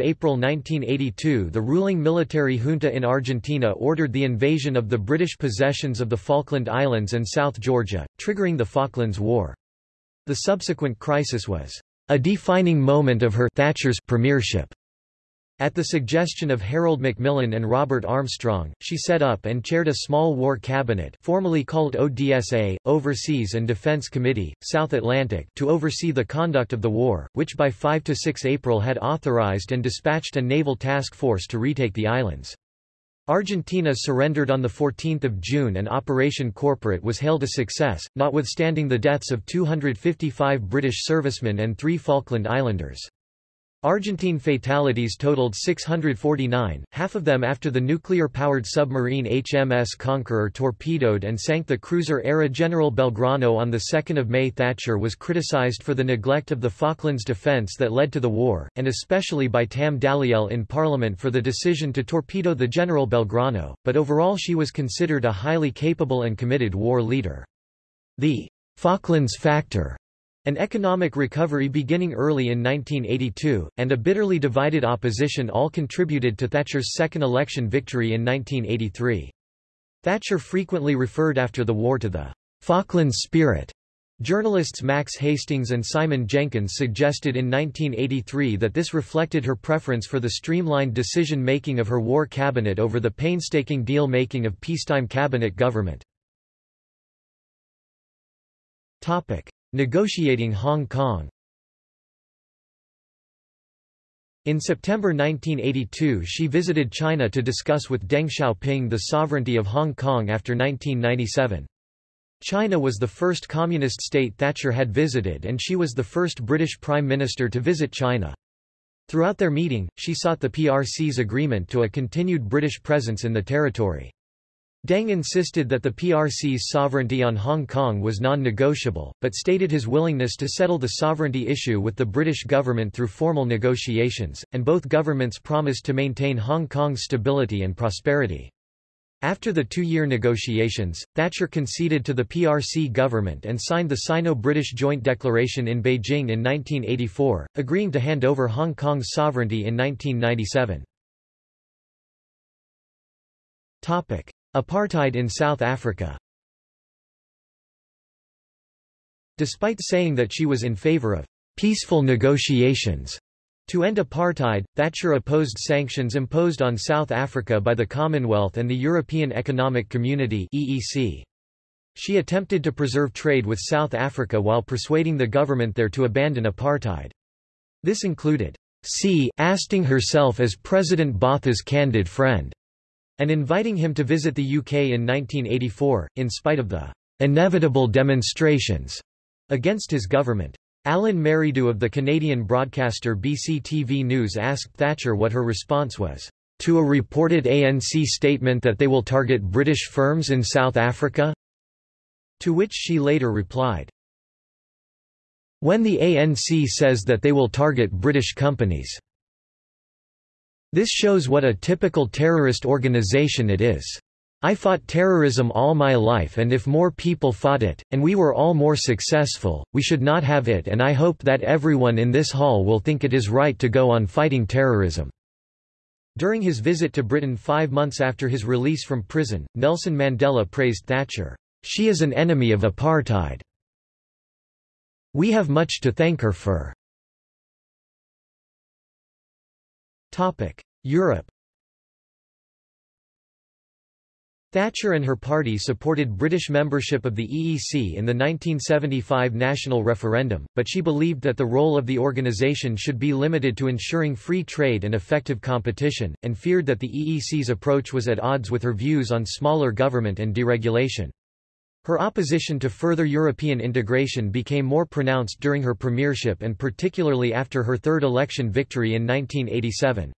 April 1982 the ruling military junta in Argentina ordered the invasion of the British possessions of the Falkland Islands and South Georgia, triggering the Falklands War. The subsequent crisis was a defining moment of her Thatcher's premiership. At the suggestion of Harold Macmillan and Robert Armstrong, she set up and chaired a small war cabinet formerly called ODSA, Overseas and Defense Committee, South Atlantic to oversee the conduct of the war, which by 5–6 April had authorized and dispatched a naval task force to retake the islands. Argentina surrendered on 14 June and Operation Corporate was hailed a success, notwithstanding the deaths of 255 British servicemen and three Falkland Islanders. Argentine fatalities totaled 649, half of them after the nuclear-powered submarine HMS Conqueror torpedoed and sank the cruiser-ARA General Belgrano on 2 May Thatcher was criticized for the neglect of the Falklands defence that led to the war, and especially by Tam Dalyell in Parliament for the decision to torpedo the General Belgrano, but overall she was considered a highly capable and committed war leader. The Falklands Factor an economic recovery beginning early in 1982, and a bitterly divided opposition all contributed to Thatcher's second election victory in 1983. Thatcher frequently referred after the war to the Falklands spirit, Journalists Max Hastings and Simon Jenkins suggested in 1983 that this reflected her preference for the streamlined decision-making of her war cabinet over the painstaking deal-making of peacetime cabinet government. Negotiating Hong Kong In September 1982 she visited China to discuss with Deng Xiaoping the sovereignty of Hong Kong after 1997. China was the first communist state Thatcher had visited and she was the first British Prime Minister to visit China. Throughout their meeting, she sought the PRC's agreement to a continued British presence in the territory. Deng insisted that the PRC's sovereignty on Hong Kong was non-negotiable, but stated his willingness to settle the sovereignty issue with the British government through formal negotiations, and both governments promised to maintain Hong Kong's stability and prosperity. After the two-year negotiations, Thatcher conceded to the PRC government and signed the Sino-British Joint Declaration in Beijing in 1984, agreeing to hand over Hong Kong's sovereignty in 1997. Apartheid in South Africa Despite saying that she was in favor of peaceful negotiations to end apartheid, Thatcher opposed sanctions imposed on South Africa by the Commonwealth and the European Economic Community (EEC). She attempted to preserve trade with South Africa while persuading the government there to abandon apartheid. This included C. Asting herself as President Botha's candid friend, and inviting him to visit the UK in 1984, in spite of the inevitable demonstrations against his government. Alan Merridew of the Canadian broadcaster BCTV News asked Thatcher what her response was, "...to a reported ANC statement that they will target British firms in South Africa?" To which she later replied, When the ANC says that they will target British companies. This shows what a typical terrorist organization it is. I fought terrorism all my life and if more people fought it, and we were all more successful, we should not have it and I hope that everyone in this hall will think it is right to go on fighting terrorism." During his visit to Britain five months after his release from prison, Nelson Mandela praised Thatcher. She is an enemy of apartheid. We have much to thank her for. Europe Thatcher and her party supported British membership of the EEC in the 1975 national referendum, but she believed that the role of the organisation should be limited to ensuring free trade and effective competition, and feared that the EEC's approach was at odds with her views on smaller government and deregulation. Her opposition to further European integration became more pronounced during her premiership and particularly after her third election victory in 1987.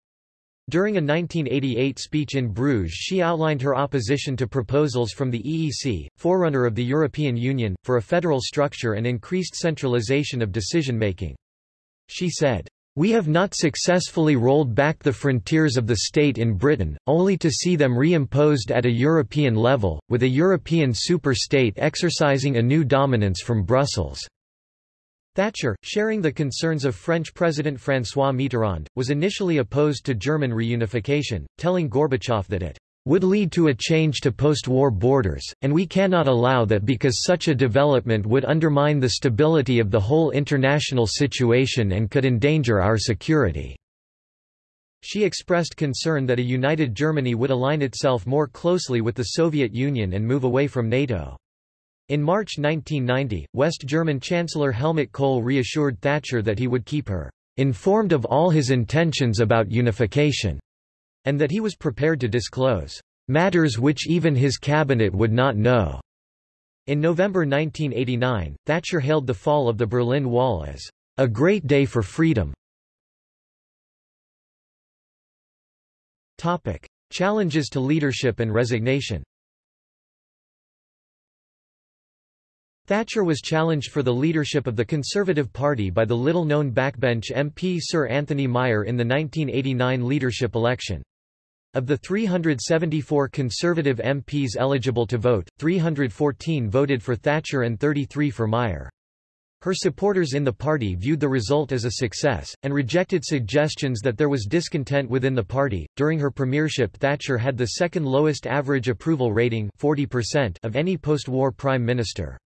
During a 1988 speech in Bruges she outlined her opposition to proposals from the EEC, forerunner of the European Union, for a federal structure and increased centralization of decision-making. She said, we have not successfully rolled back the frontiers of the state in Britain, only to see them reimposed at a European level, with a European super-state exercising a new dominance from Brussels. Thatcher, sharing the concerns of French President François Mitterrand, was initially opposed to German reunification, telling Gorbachev that it would lead to a change to post-war borders, and we cannot allow that because such a development would undermine the stability of the whole international situation and could endanger our security." She expressed concern that a united Germany would align itself more closely with the Soviet Union and move away from NATO. In March 1990, West German Chancellor Helmut Kohl reassured Thatcher that he would keep her informed of all his intentions about unification, and that he was prepared to disclose matters which even his cabinet would not know. In November 1989, Thatcher hailed the fall of the Berlin Wall as a great day for freedom. Topic: Challenges to leadership and resignation. Thatcher was challenged for the leadership of the Conservative Party by the little-known backbench MP Sir Anthony Meyer in the 1989 leadership election. Of the 374 Conservative MPs eligible to vote, 314 voted for Thatcher and 33 for Meyer. Her supporters in the party viewed the result as a success, and rejected suggestions that there was discontent within the party. During her premiership, Thatcher had the second lowest average approval rating 40% of any post war prime minister.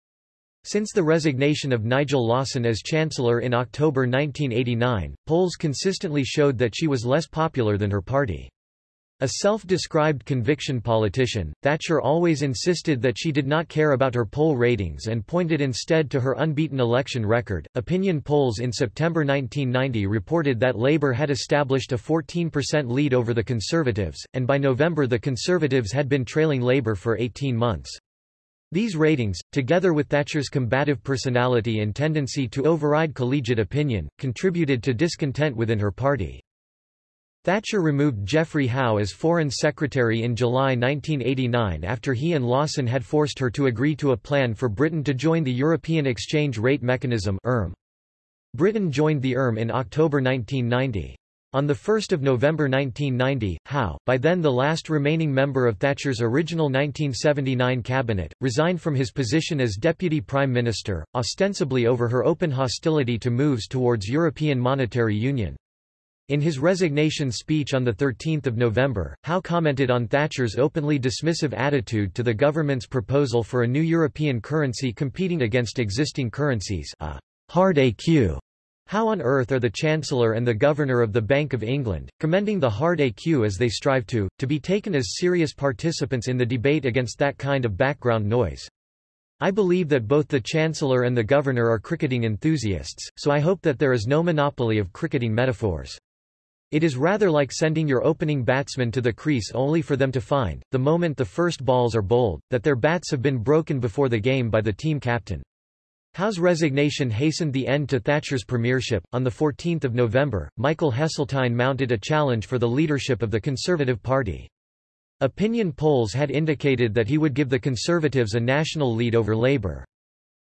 Since the resignation of Nigel Lawson as Chancellor in October 1989, polls consistently showed that she was less popular than her party. A self-described conviction politician, Thatcher always insisted that she did not care about her poll ratings and pointed instead to her unbeaten election record. Opinion polls in September 1990 reported that Labour had established a 14% lead over the Conservatives, and by November the Conservatives had been trailing Labour for 18 months. These ratings, together with Thatcher's combative personality and tendency to override collegiate opinion, contributed to discontent within her party. Thatcher removed Geoffrey Howe as Foreign Secretary in July 1989 after he and Lawson had forced her to agree to a plan for Britain to join the European Exchange Rate Mechanism ERM. Britain joined the ERM in October 1990. On 1 November 1990, Howe, by then the last remaining member of Thatcher's original 1979 cabinet, resigned from his position as Deputy Prime Minister, ostensibly over her open hostility to moves towards European Monetary Union. In his resignation speech on 13 November, Howe commented on Thatcher's openly dismissive attitude to the government's proposal for a new European currency competing against existing currencies a hard ECU how on earth are the Chancellor and the Governor of the Bank of England, commending the hard ECU as they strive to, to be taken as serious participants in the debate against that kind of background noise? I believe that both the Chancellor and the Governor are cricketing enthusiasts, so I hope that there is no monopoly of cricketing metaphors. It is rather like sending your opening batsmen to the crease only for them to find, the moment the first balls are bowled, that their bats have been broken before the game by the team captain. Howe's resignation hastened the end to Thatcher's premiership. On 14 November, Michael Heseltine mounted a challenge for the leadership of the Conservative Party. Opinion polls had indicated that he would give the Conservatives a national lead over Labour.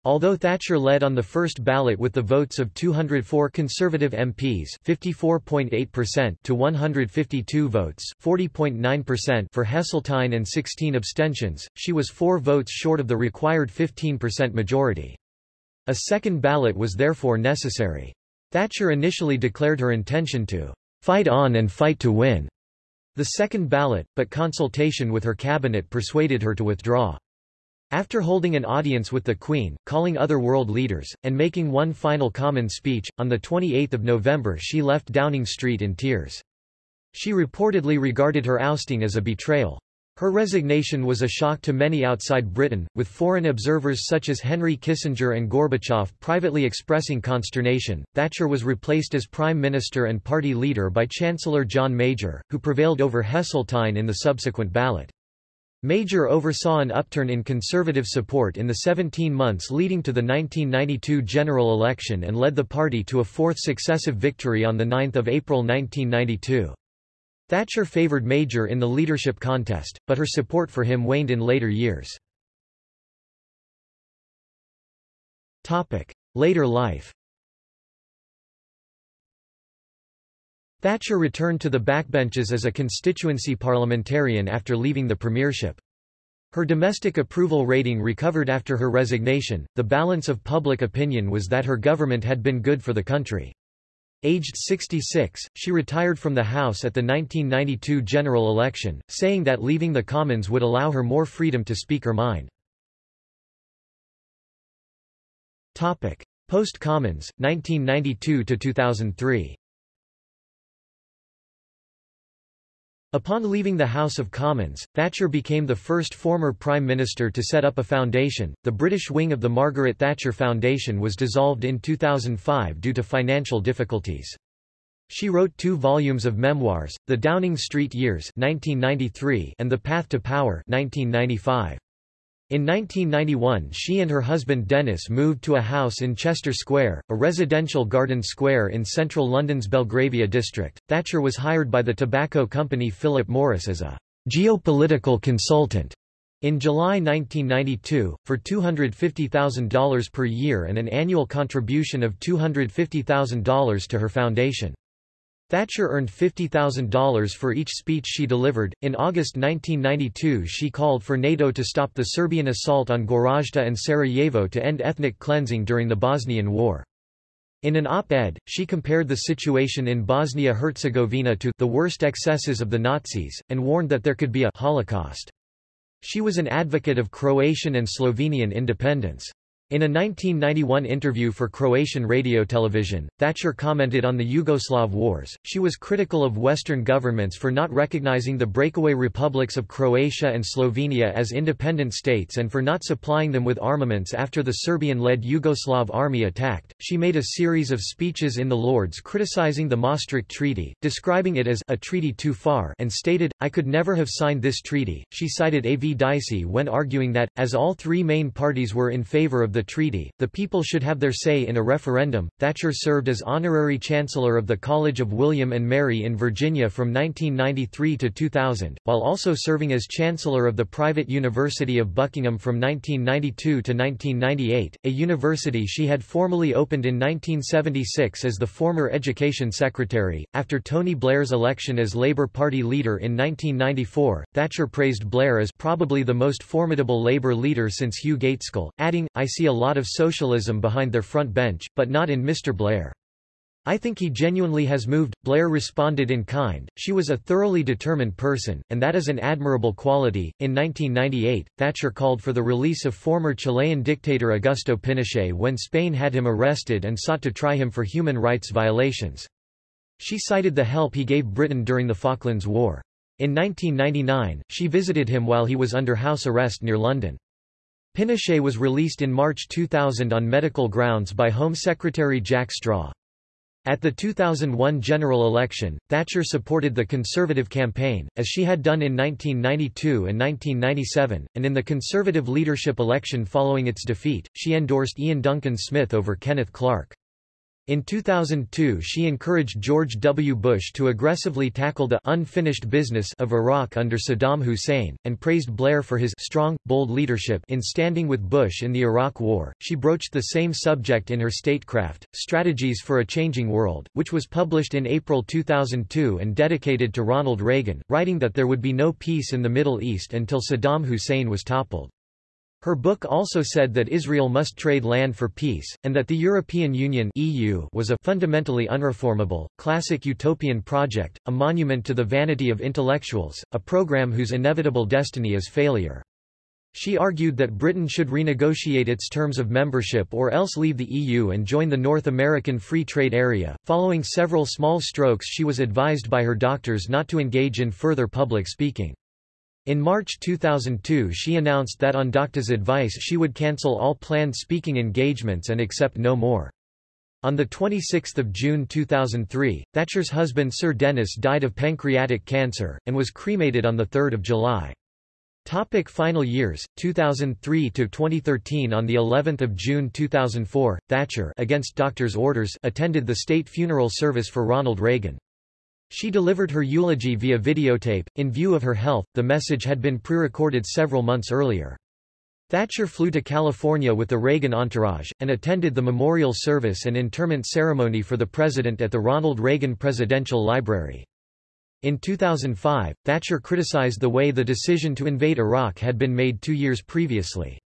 Although Thatcher led on the first ballot with the votes of 204 Conservative MPs (54.8%) to 152 votes (40.9%) for Heseltine and 16 abstentions, she was four votes short of the required 15% majority. A second ballot was therefore necessary. Thatcher initially declared her intention to fight on and fight to win the second ballot, but consultation with her cabinet persuaded her to withdraw. After holding an audience with the Queen, calling other world leaders, and making one final common speech, on 28 November she left Downing Street in tears. She reportedly regarded her ousting as a betrayal. Her resignation was a shock to many outside Britain, with foreign observers such as Henry Kissinger and Gorbachev privately expressing consternation. Thatcher was replaced as Prime Minister and party leader by Chancellor John Major, who prevailed over Heseltine in the subsequent ballot. Major oversaw an upturn in conservative support in the 17 months leading to the 1992 general election and led the party to a fourth successive victory on 9 April 1992. Thatcher favoured Major in the leadership contest, but her support for him waned in later years. Later life Thatcher returned to the backbenches as a constituency parliamentarian after leaving the premiership. Her domestic approval rating recovered after her resignation. The balance of public opinion was that her government had been good for the country. Aged 66, she retired from the House at the 1992 general election, saying that leaving the Commons would allow her more freedom to speak her mind. Post-Commons, 1992–2003 Upon leaving the House of Commons, Thatcher became the first former Prime Minister to set up a foundation. The British wing of the Margaret Thatcher Foundation was dissolved in 2005 due to financial difficulties. She wrote two volumes of memoirs, The Downing Street Years 1993 and The Path to Power 1995. In 1991 she and her husband Dennis moved to a house in Chester Square, a residential garden square in central London's Belgravia district. Thatcher was hired by the tobacco company Philip Morris as a geopolitical consultant in July 1992, for $250,000 per year and an annual contribution of $250,000 to her foundation. Thatcher earned $50,000 for each speech she delivered. In August 1992, she called for NATO to stop the Serbian assault on Goražde and Sarajevo to end ethnic cleansing during the Bosnian War. In an op-ed, she compared the situation in Bosnia-Herzegovina to the worst excesses of the Nazis, and warned that there could be a Holocaust. She was an advocate of Croatian and Slovenian independence. In a 1991 interview for Croatian radio television, Thatcher commented on the Yugoslav wars. She was critical of Western governments for not recognizing the breakaway republics of Croatia and Slovenia as independent states and for not supplying them with armaments after the Serbian-led Yugoslav army attacked. She made a series of speeches in the Lords criticizing the Maastricht Treaty, describing it as a treaty too far and stated, I could never have signed this treaty. She cited A. V. Dicey when arguing that, as all three main parties were in favor of the treaty, the people should have their say in a referendum. Thatcher served as honorary chancellor of the College of William and Mary in Virginia from 1993 to 2000, while also serving as chancellor of the private University of Buckingham from 1992 to 1998, a university she had formally opened in 1976 as the former education secretary. After Tony Blair's election as Labour Party leader in 1994, Thatcher praised Blair as probably the most formidable Labour leader since Hugh Gaitskell, adding, I see a lot of socialism behind their front bench, but not in Mr. Blair. I think he genuinely has moved, Blair responded in kind. She was a thoroughly determined person, and that is an admirable quality. In 1998, Thatcher called for the release of former Chilean dictator Augusto Pinochet when Spain had him arrested and sought to try him for human rights violations. She cited the help he gave Britain during the Falklands War. In 1999, she visited him while he was under house arrest near London. Pinochet was released in March 2000 on medical grounds by Home Secretary Jack Straw. At the 2001 general election, Thatcher supported the Conservative campaign, as she had done in 1992 and 1997, and in the Conservative leadership election following its defeat, she endorsed Iain Duncan Smith over Kenneth Clarke. In 2002 she encouraged George W. Bush to aggressively tackle the unfinished business of Iraq under Saddam Hussein, and praised Blair for his strong, bold leadership in standing with Bush in the Iraq War. She broached the same subject in her Statecraft, Strategies for a Changing World, which was published in April 2002 and dedicated to Ronald Reagan, writing that there would be no peace in the Middle East until Saddam Hussein was toppled. Her book also said that Israel must trade land for peace, and that the European Union (EU) was a fundamentally unreformable, classic utopian project, a monument to the vanity of intellectuals, a program whose inevitable destiny is failure. She argued that Britain should renegotiate its terms of membership or else leave the EU and join the North American Free Trade Area. Following several small strokes, she was advised by her doctors not to engage in further public speaking. In March 2002 she announced that on Docta's advice she would cancel all planned speaking engagements and accept no more. On 26 June 2003, Thatcher's husband Sir Denis died of pancreatic cancer, and was cremated on 3 July. Topic final years 2003 to 2013 on the 11th of June 2004 Thatcher against doctor's orders attended the state funeral service for Ronald Reagan she delivered her eulogy via videotape. In view of her health, the message had been pre-recorded several months earlier. Thatcher flew to California with the Reagan entourage, and attended the memorial service and interment ceremony for the president at the Ronald Reagan Presidential Library. In 2005, Thatcher criticized the way the decision to invade Iraq had been made two years previously.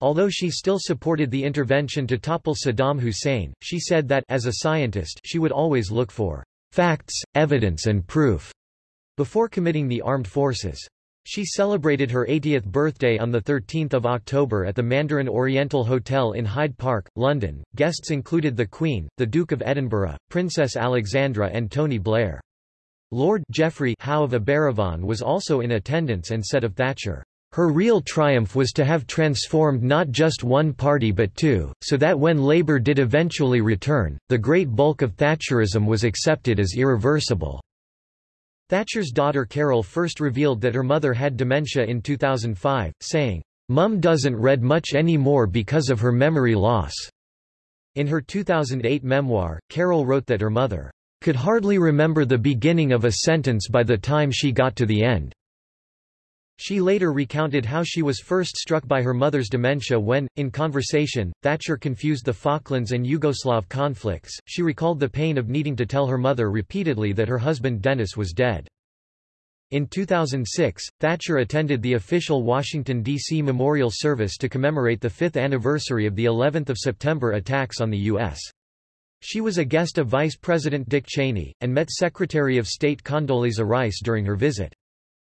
Although she still supported the intervention to topple Saddam Hussein, she said that as a scientist she would always look for facts, evidence and proof before committing the armed forces. She celebrated her 80th birthday on 13 October at the Mandarin Oriental Hotel in Hyde Park, London. Guests included the Queen, the Duke of Edinburgh, Princess Alexandra and Tony Blair. Lord Geoffrey Howe of Aberavon was also in attendance and said of Thatcher, her real triumph was to have transformed not just one party but two, so that when Labour did eventually return, the great bulk of Thatcherism was accepted as irreversible. Thatcher's daughter Carol first revealed that her mother had dementia in 2005, saying, Mum doesn't read much anymore because of her memory loss. In her 2008 memoir, Carol wrote that her mother could hardly remember the beginning of a sentence by the time she got to the end. She later recounted how she was first struck by her mother's dementia when, in conversation, Thatcher confused the Falklands and Yugoslav conflicts. She recalled the pain of needing to tell her mother repeatedly that her husband Denis was dead. In 2006, Thatcher attended the official Washington, D.C. memorial service to commemorate the fifth anniversary of the 11th of September attacks on the U.S. She was a guest of Vice President Dick Cheney, and met Secretary of State Condoleezza Rice during her visit.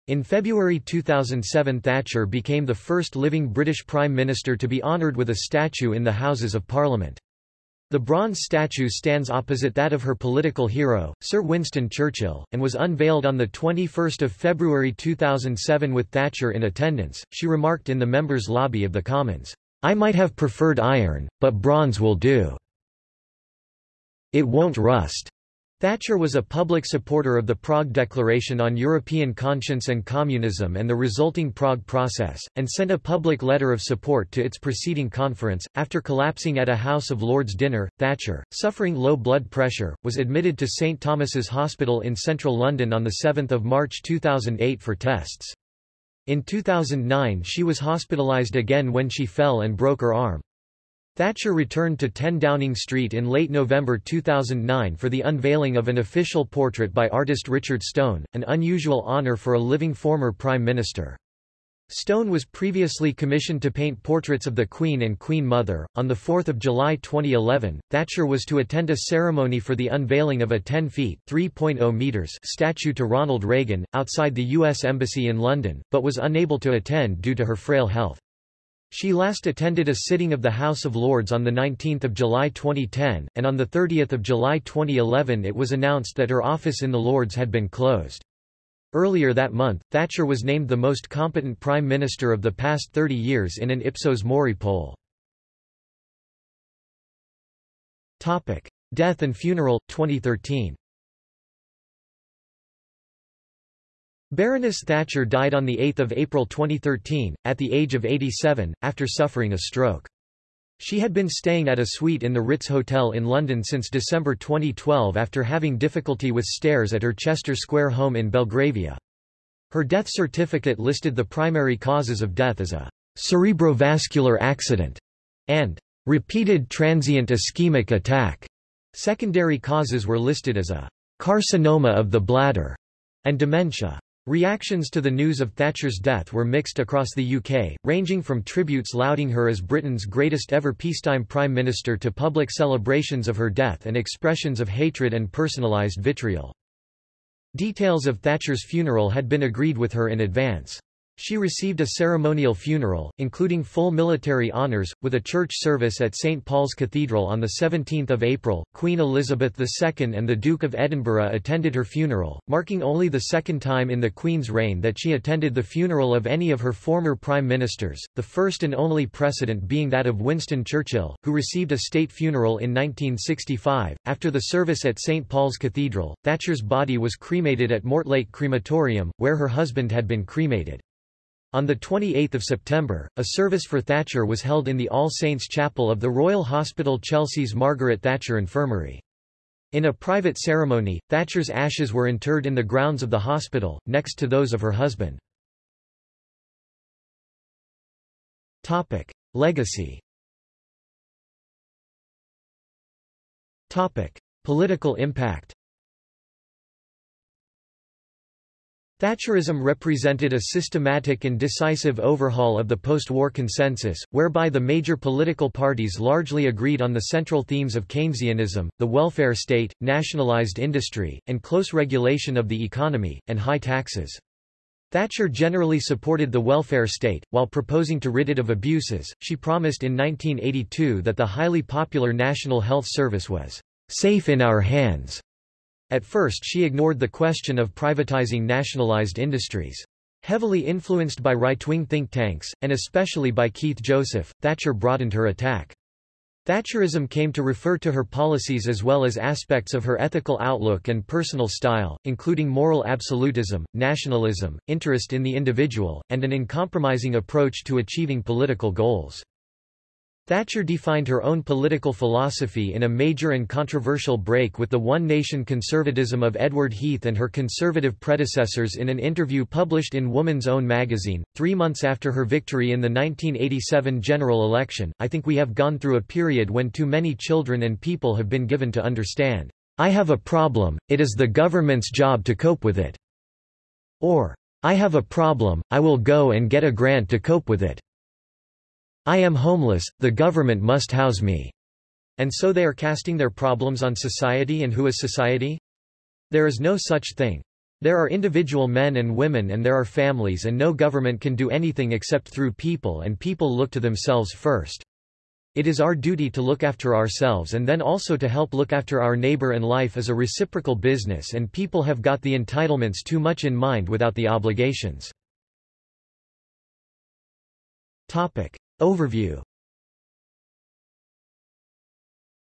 In February 2007 Thatcher became the first living British Prime Minister to be honoured with a statue in the Houses of Parliament. The bronze statue stands opposite that of her political hero, Sir Winston Churchill, and was unveiled on 21 February 2007 with Thatcher in attendance. She remarked in the members' lobby of the Commons, I might have preferred iron, but bronze will do. It won't rust. Thatcher was a public supporter of the Prague Declaration on European Conscience and Communism and the resulting Prague process, and sent a public letter of support to its preceding conference. After collapsing at a House of Lords dinner, Thatcher, suffering low blood pressure, was admitted to St Thomas's Hospital in central London on 7 March 2008 for tests. In 2009 she was hospitalised again when she fell and broke her arm. Thatcher returned to 10 Downing Street in late November 2009 for the unveiling of an official portrait by artist Richard Stone, an unusual honour for a living former Prime Minister. Stone was previously commissioned to paint portraits of the Queen and Queen Mother. On 4 July 2011, Thatcher was to attend a ceremony for the unveiling of a 10 feet (3.0 meters) statue to Ronald Reagan, outside the U.S. Embassy in London, but was unable to attend due to her frail health. She last attended a sitting of the House of Lords on 19 July 2010, and on 30 July 2011 it was announced that her office in the Lords had been closed. Earlier that month, Thatcher was named the most competent Prime Minister of the past 30 years in an Ipsos Mori poll. Death and funeral, 2013 Baroness Thatcher died on 8 April 2013, at the age of 87, after suffering a stroke. She had been staying at a suite in the Ritz Hotel in London since December 2012 after having difficulty with stairs at her Chester Square home in Belgravia. Her death certificate listed the primary causes of death as a cerebrovascular accident and repeated transient ischemic attack. Secondary causes were listed as a carcinoma of the bladder and dementia. Reactions to the news of Thatcher's death were mixed across the UK, ranging from tributes lauding her as Britain's greatest ever peacetime Prime Minister to public celebrations of her death and expressions of hatred and personalised vitriol. Details of Thatcher's funeral had been agreed with her in advance. She received a ceremonial funeral, including full military honours, with a church service at St Paul's Cathedral on 17 April. Queen Elizabeth II and the Duke of Edinburgh attended her funeral, marking only the second time in the Queen's reign that she attended the funeral of any of her former prime ministers, the first and only precedent being that of Winston Churchill, who received a state funeral in 1965. After the service at St Paul's Cathedral, Thatcher's body was cremated at Mortlake Crematorium, where her husband had been cremated. On 28 September, a service for Thatcher was held in the All Saints Chapel of the Royal Hospital Chelsea's Margaret Thatcher Infirmary. In a private ceremony, Thatcher's ashes were interred in the grounds of the hospital, next to those of her husband. Topic. Legacy Topic. Political impact Thatcherism represented a systematic and decisive overhaul of the post-war consensus, whereby the major political parties largely agreed on the central themes of Keynesianism, the welfare state, nationalized industry, and close regulation of the economy, and high taxes. Thatcher generally supported the welfare state, while proposing to rid it of abuses. She promised in 1982 that the highly popular National Health Service was safe in our hands at first she ignored the question of privatizing nationalized industries. Heavily influenced by right-wing think tanks, and especially by Keith Joseph, Thatcher broadened her attack. Thatcherism came to refer to her policies as well as aspects of her ethical outlook and personal style, including moral absolutism, nationalism, interest in the individual, and an uncompromising approach to achieving political goals. Thatcher defined her own political philosophy in a major and controversial break with the One Nation conservatism of Edward Heath and her conservative predecessors in an interview published in Woman's Own magazine. Three months after her victory in the 1987 general election, I think we have gone through a period when too many children and people have been given to understand, I have a problem, it is the government's job to cope with it. Or, I have a problem, I will go and get a grant to cope with it. I am homeless, the government must house me. And so they are casting their problems on society and who is society? There is no such thing. There are individual men and women and there are families and no government can do anything except through people and people look to themselves first. It is our duty to look after ourselves and then also to help look after our neighbor and life is a reciprocal business and people have got the entitlements too much in mind without the obligations. Topic. Overview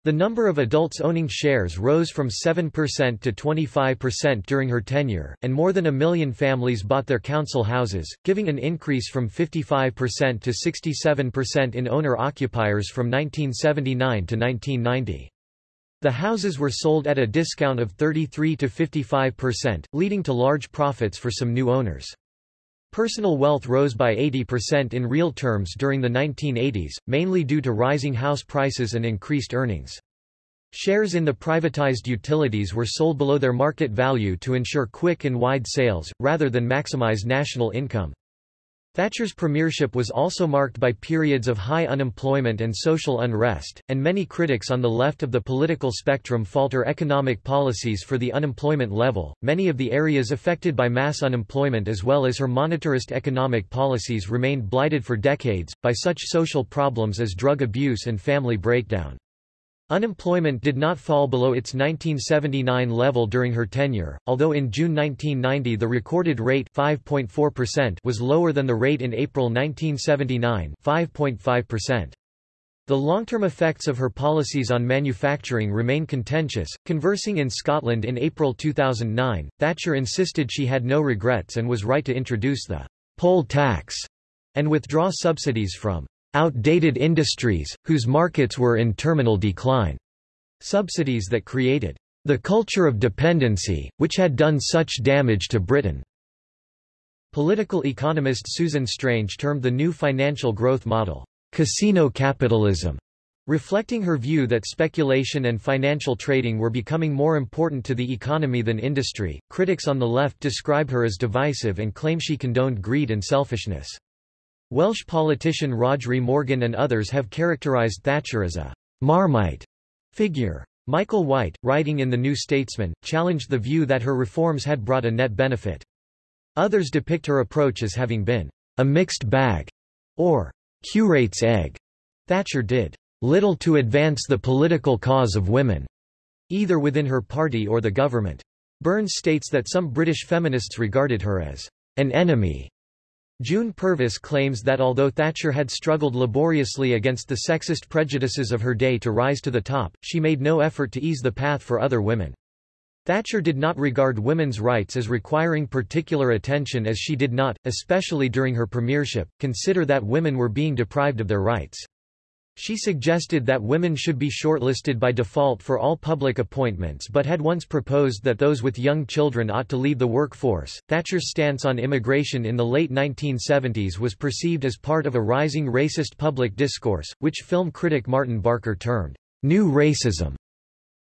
The number of adults owning shares rose from 7% to 25% during her tenure, and more than a million families bought their council houses, giving an increase from 55% to 67% in owner-occupiers from 1979 to 1990. The houses were sold at a discount of 33 to 55%, leading to large profits for some new owners. Personal wealth rose by 80% in real terms during the 1980s, mainly due to rising house prices and increased earnings. Shares in the privatized utilities were sold below their market value to ensure quick and wide sales, rather than maximize national income. Thatcher's premiership was also marked by periods of high unemployment and social unrest, and many critics on the left of the political spectrum falter economic policies for the unemployment level. Many of the areas affected by mass unemployment as well as her monetarist economic policies remained blighted for decades, by such social problems as drug abuse and family breakdown. Unemployment did not fall below its 1979 level during her tenure, although in June 1990 the recorded rate 5.4% was lower than the rate in April 1979 5.5%. The long-term effects of her policies on manufacturing remain contentious. Conversing in Scotland in April 2009, Thatcher insisted she had no regrets and was right to introduce the poll tax and withdraw subsidies from outdated industries, whose markets were in terminal decline. Subsidies that created the culture of dependency, which had done such damage to Britain. Political economist Susan Strange termed the new financial growth model, casino capitalism, reflecting her view that speculation and financial trading were becoming more important to the economy than industry. Critics on the left describe her as divisive and claim she condoned greed and selfishness. Welsh politician Rhodri Morgan and others have characterised Thatcher as a Marmite figure. Michael White, writing in The New Statesman, challenged the view that her reforms had brought a net benefit. Others depict her approach as having been a mixed bag, or curate's egg. Thatcher did little to advance the political cause of women, either within her party or the government. Burns states that some British feminists regarded her as an enemy June Purvis claims that although Thatcher had struggled laboriously against the sexist prejudices of her day to rise to the top, she made no effort to ease the path for other women. Thatcher did not regard women's rights as requiring particular attention as she did not, especially during her premiership, consider that women were being deprived of their rights. She suggested that women should be shortlisted by default for all public appointments but had once proposed that those with young children ought to leave the workforce. Thatcher's stance on immigration in the late 1970s was perceived as part of a rising racist public discourse, which film critic Martin Barker termed new racism.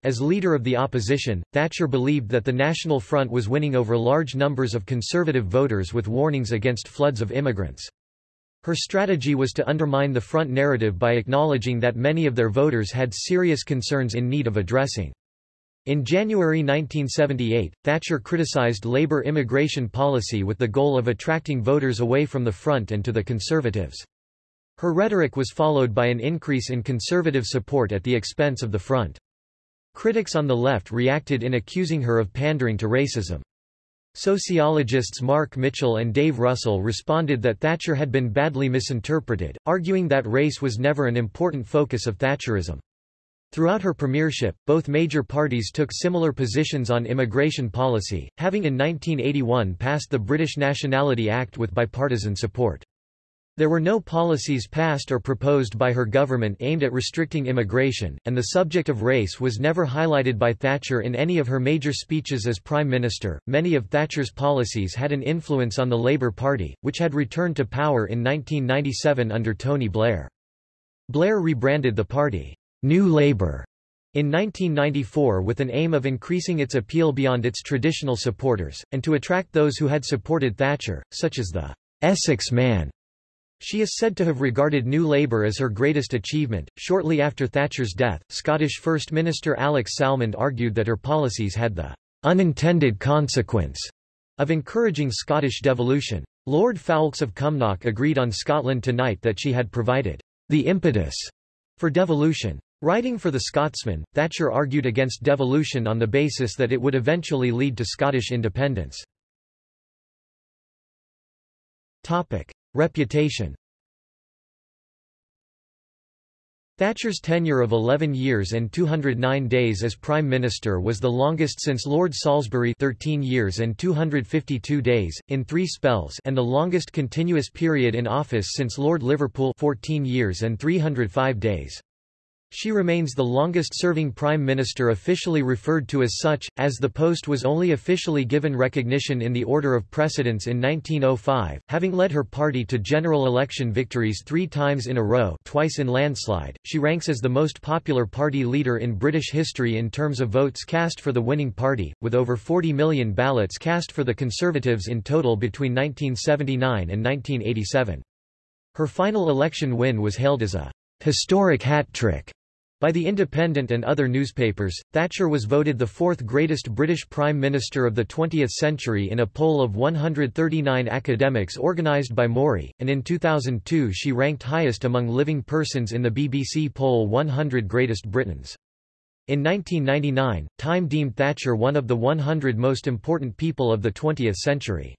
As leader of the opposition, Thatcher believed that the National Front was winning over large numbers of conservative voters with warnings against floods of immigrants. Her strategy was to undermine the front narrative by acknowledging that many of their voters had serious concerns in need of addressing. In January 1978, Thatcher criticized Labour immigration policy with the goal of attracting voters away from the front and to the Conservatives. Her rhetoric was followed by an increase in Conservative support at the expense of the front. Critics on the left reacted in accusing her of pandering to racism. Sociologists Mark Mitchell and Dave Russell responded that Thatcher had been badly misinterpreted, arguing that race was never an important focus of Thatcherism. Throughout her premiership, both major parties took similar positions on immigration policy, having in 1981 passed the British Nationality Act with bipartisan support. There were no policies passed or proposed by her government aimed at restricting immigration, and the subject of race was never highlighted by Thatcher in any of her major speeches as Prime Minister. Many of Thatcher's policies had an influence on the Labour Party, which had returned to power in 1997 under Tony Blair. Blair rebranded the party, New Labour, in 1994 with an aim of increasing its appeal beyond its traditional supporters, and to attract those who had supported Thatcher, such as the Essex Man she is said to have regarded New Labour as her greatest achievement. Shortly after Thatcher's death, Scottish First Minister Alex Salmond argued that her policies had the unintended consequence of encouraging Scottish devolution. Lord Foulkes of Cumnock agreed on Scotland Tonight that she had provided the impetus for devolution. Writing for the Scotsman, Thatcher argued against devolution on the basis that it would eventually lead to Scottish independence. Reputation Thatcher's tenure of 11 years and 209 days as Prime Minister was the longest since Lord Salisbury 13 years and 252 days, in three spells and the longest continuous period in office since Lord Liverpool 14 years and 305 days. She remains the longest-serving prime minister officially referred to as such, as the post was only officially given recognition in the order of precedence in 1905, having led her party to general election victories three times in a row twice in landslide. She ranks as the most popular party leader in British history in terms of votes cast for the winning party, with over 40 million ballots cast for the Conservatives in total between 1979 and 1987. Her final election win was hailed as a historic hat trick by The Independent and other newspapers, Thatcher was voted the fourth greatest British Prime Minister of the 20th century in a poll of 139 academics organised by Mori, and in 2002 she ranked highest among living persons in the BBC poll 100 Greatest Britons. In 1999, Time deemed Thatcher one of the 100 most important people of the 20th century.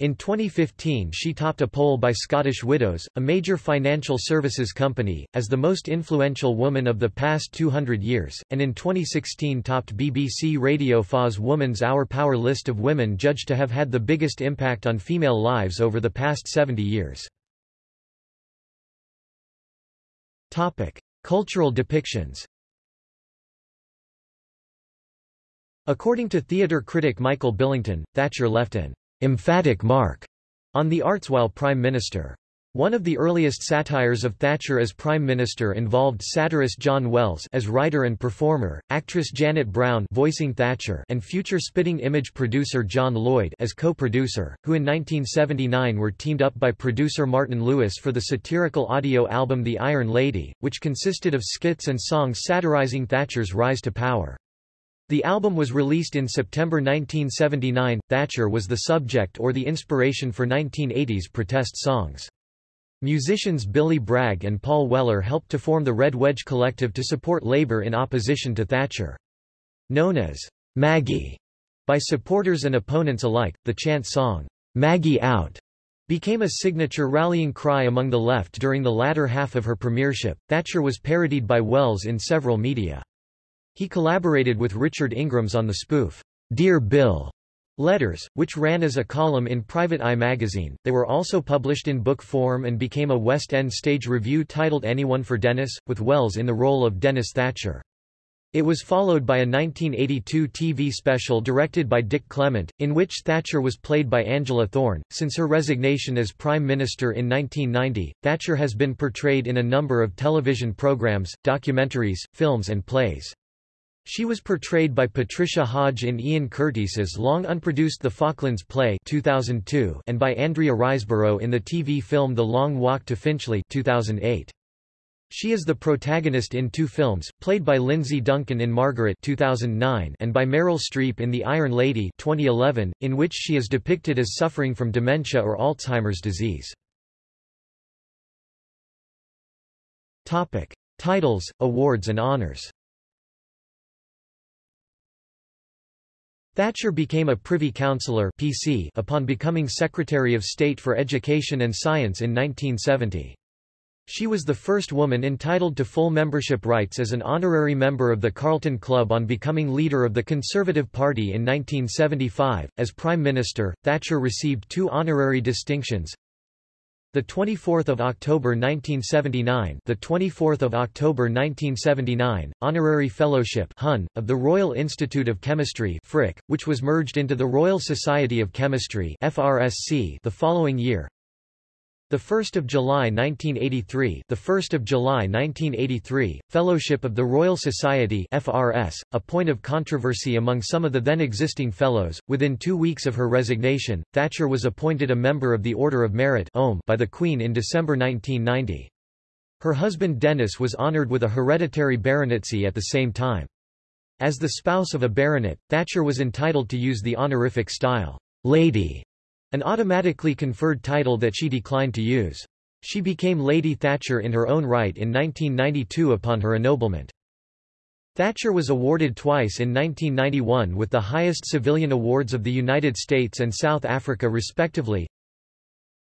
In 2015 she topped a poll by Scottish Widows, a major financial services company, as the most influential woman of the past 200 years, and in 2016 topped BBC Radio 4's Woman's Hour Power list of women judged to have had the biggest impact on female lives over the past 70 years. Topic. Cultural depictions According to theatre critic Michael Billington, Thatcher left an emphatic mark on the arts while Prime Minister. One of the earliest satires of Thatcher as Prime Minister involved satirist John Wells as writer and performer, actress Janet Brown voicing Thatcher and future Spitting Image producer John Lloyd as co-producer, who in 1979 were teamed up by producer Martin Lewis for the satirical audio album The Iron Lady, which consisted of skits and songs satirizing Thatcher's rise to power. The album was released in September 1979. Thatcher was the subject or the inspiration for 1980s protest songs. Musicians Billy Bragg and Paul Weller helped to form the Red Wedge Collective to support Labour in opposition to Thatcher. Known as Maggie by supporters and opponents alike, the chant song, Maggie Out, became a signature rallying cry among the left during the latter half of her premiership. Thatcher was parodied by Wells in several media. He collaborated with Richard Ingrams on the spoof, Dear Bill letters, which ran as a column in Private Eye magazine. They were also published in book form and became a West End stage revue titled Anyone for Denis, with Wells in the role of Denis Thatcher. It was followed by a 1982 TV special directed by Dick Clement, in which Thatcher was played by Angela Thorne. Since her resignation as Prime Minister in 1990, Thatcher has been portrayed in a number of television programs, documentaries, films and plays. She was portrayed by Patricia Hodge in Ian Curtis's long-unproduced The Falklands Play 2002 and by Andrea Riseborough in the TV film The Long Walk to Finchley 2008. She is the protagonist in two films, played by Lindsay Duncan in Margaret 2009 and by Meryl Streep in The Iron Lady 2011, in which she is depicted as suffering from dementia or Alzheimer's disease. Topic. Titles, awards and honors Thatcher became a Privy Councillor PC upon becoming Secretary of State for Education and Science in 1970. She was the first woman entitled to full membership rights as an honorary member of the Carlton Club on becoming leader of the Conservative Party in 1975. As Prime Minister, Thatcher received two honorary distinctions, the 24th of October 1979, the 24th of October 1979, honorary fellowship (HUN) of the Royal Institute of Chemistry (FRIC), which was merged into the Royal Society of Chemistry (FRSC) the following year. The 1st of July 1983, the 1st of July 1983, Fellowship of the Royal Society (FRS), a point of controversy among some of the then existing fellows. Within 2 weeks of her resignation, Thatcher was appointed a member of the Order of Merit by the Queen in December 1990. Her husband Denis was honoured with a hereditary baronetcy at the same time. As the spouse of a baronet, Thatcher was entitled to use the honorific style, Lady, an automatically conferred title that she declined to use. She became Lady Thatcher in her own right in 1992 upon her ennoblement. Thatcher was awarded twice in 1991 with the highest civilian awards of the United States and South Africa respectively.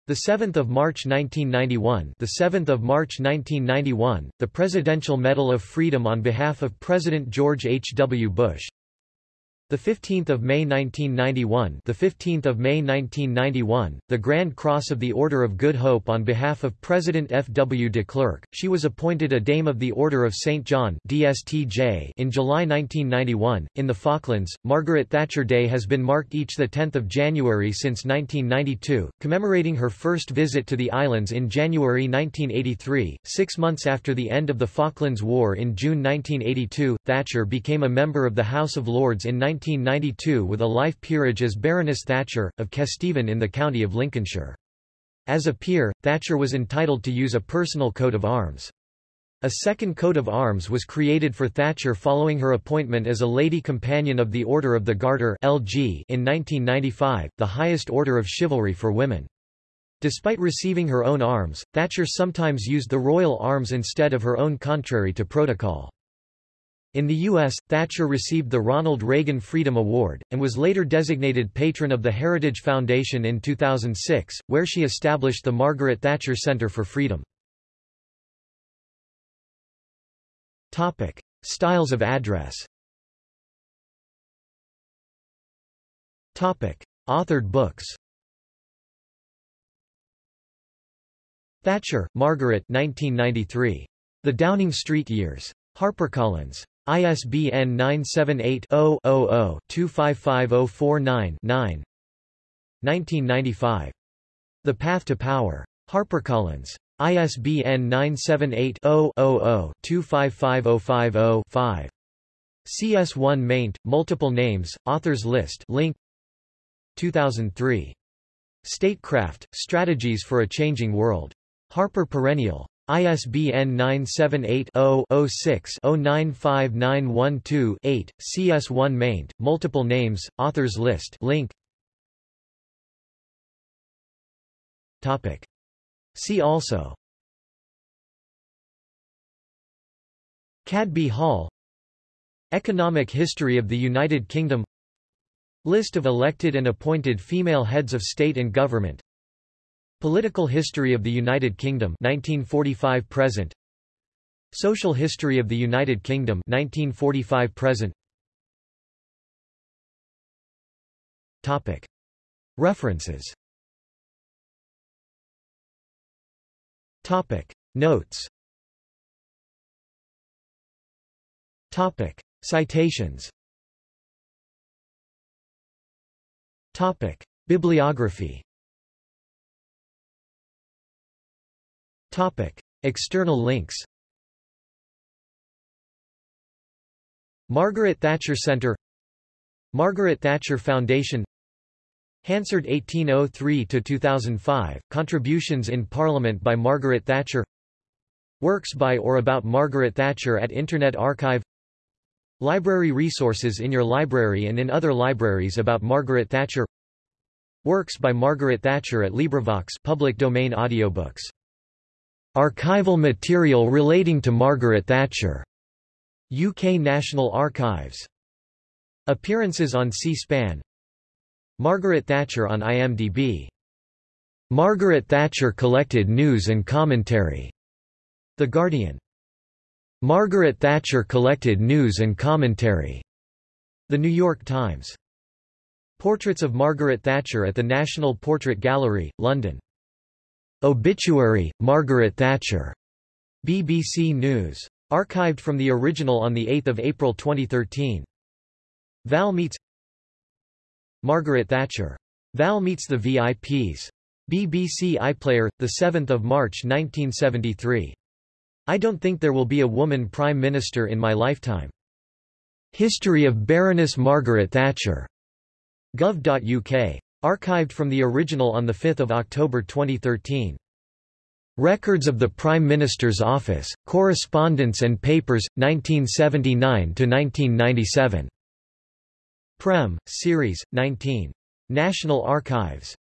The 7th of March 1991, the 7th of March 1991, the Presidential Medal of Freedom on behalf of President George H. W. Bush. The 15th of May 1991, the 15th of May 1991, the Grand Cross of the Order of Good Hope on behalf of President F. W. de Klerk. She was appointed a Dame of the Order of St. John (DSTJ) in July 1991. In the Falklands, Margaret Thatcher Day has been marked each the 10th of January since 1992, commemorating her first visit to the islands in January 1983. 6 months after the end of the Falklands War in June 1982, Thatcher became a member of the House of Lords in 19 1992 with a life peerage as Baroness Thatcher, of Kesteven in the county of Lincolnshire. As a peer, Thatcher was entitled to use a personal coat of arms. A second coat of arms was created for Thatcher following her appointment as a Lady Companion of the Order of the Garter LG in 1995, the highest order of chivalry for women. Despite receiving her own arms, Thatcher sometimes used the royal arms instead of her own contrary to protocol. In the U.S., Thatcher received the Ronald Reagan Freedom Award, and was later designated patron of the Heritage Foundation in 2006, where she established the Margaret Thatcher Center for Freedom. Topic. Styles of address Topic. Authored books Thatcher, Margaret 1993. The Downing Street Years. HarperCollins. ISBN 978-0-00-255049-9 1995. The Path to Power. HarperCollins. ISBN 978-0-00-255050-5. CS1 maint, multiple names, authors list link 2003. Statecraft, Strategies for a Changing World. Harper Perennial. ISBN 978-0-06-095912-8, CS1 maint, multiple names, authors list link. Topic. See also Cadby Hall Economic history of the United Kingdom List of elected and appointed female heads of state and government Political history of the United Kingdom 1945 present. Social history of the United Kingdom 1945 present. Topic. References. Topic. Notes. Topic. Citations. Topic. Bibliography Topic. External links Margaret Thatcher Center Margaret Thatcher Foundation Hansard 1803–2005, Contributions in Parliament by Margaret Thatcher Works by or about Margaret Thatcher at Internet Archive Library resources in your library and in other libraries about Margaret Thatcher Works by Margaret Thatcher at LibriVox public domain audiobooks Archival material relating to Margaret Thatcher. UK National Archives. Appearances on C-SPAN Margaret Thatcher on IMDb. Margaret Thatcher collected news and commentary. The Guardian. Margaret Thatcher collected news and commentary. The New York Times. Portraits of Margaret Thatcher at the National Portrait Gallery, London. Obituary, Margaret Thatcher. BBC News. Archived from the original on 8 April 2013. Val meets Margaret Thatcher. Val meets the VIPs. BBC iPlayer, 7 March 1973. I don't think there will be a woman Prime Minister in my lifetime. History of Baroness Margaret Thatcher. Gov.uk. Archived from the original on 5 October 2013. Records of the Prime Minister's Office, Correspondence and Papers, 1979–1997. Prem, Series, 19. National Archives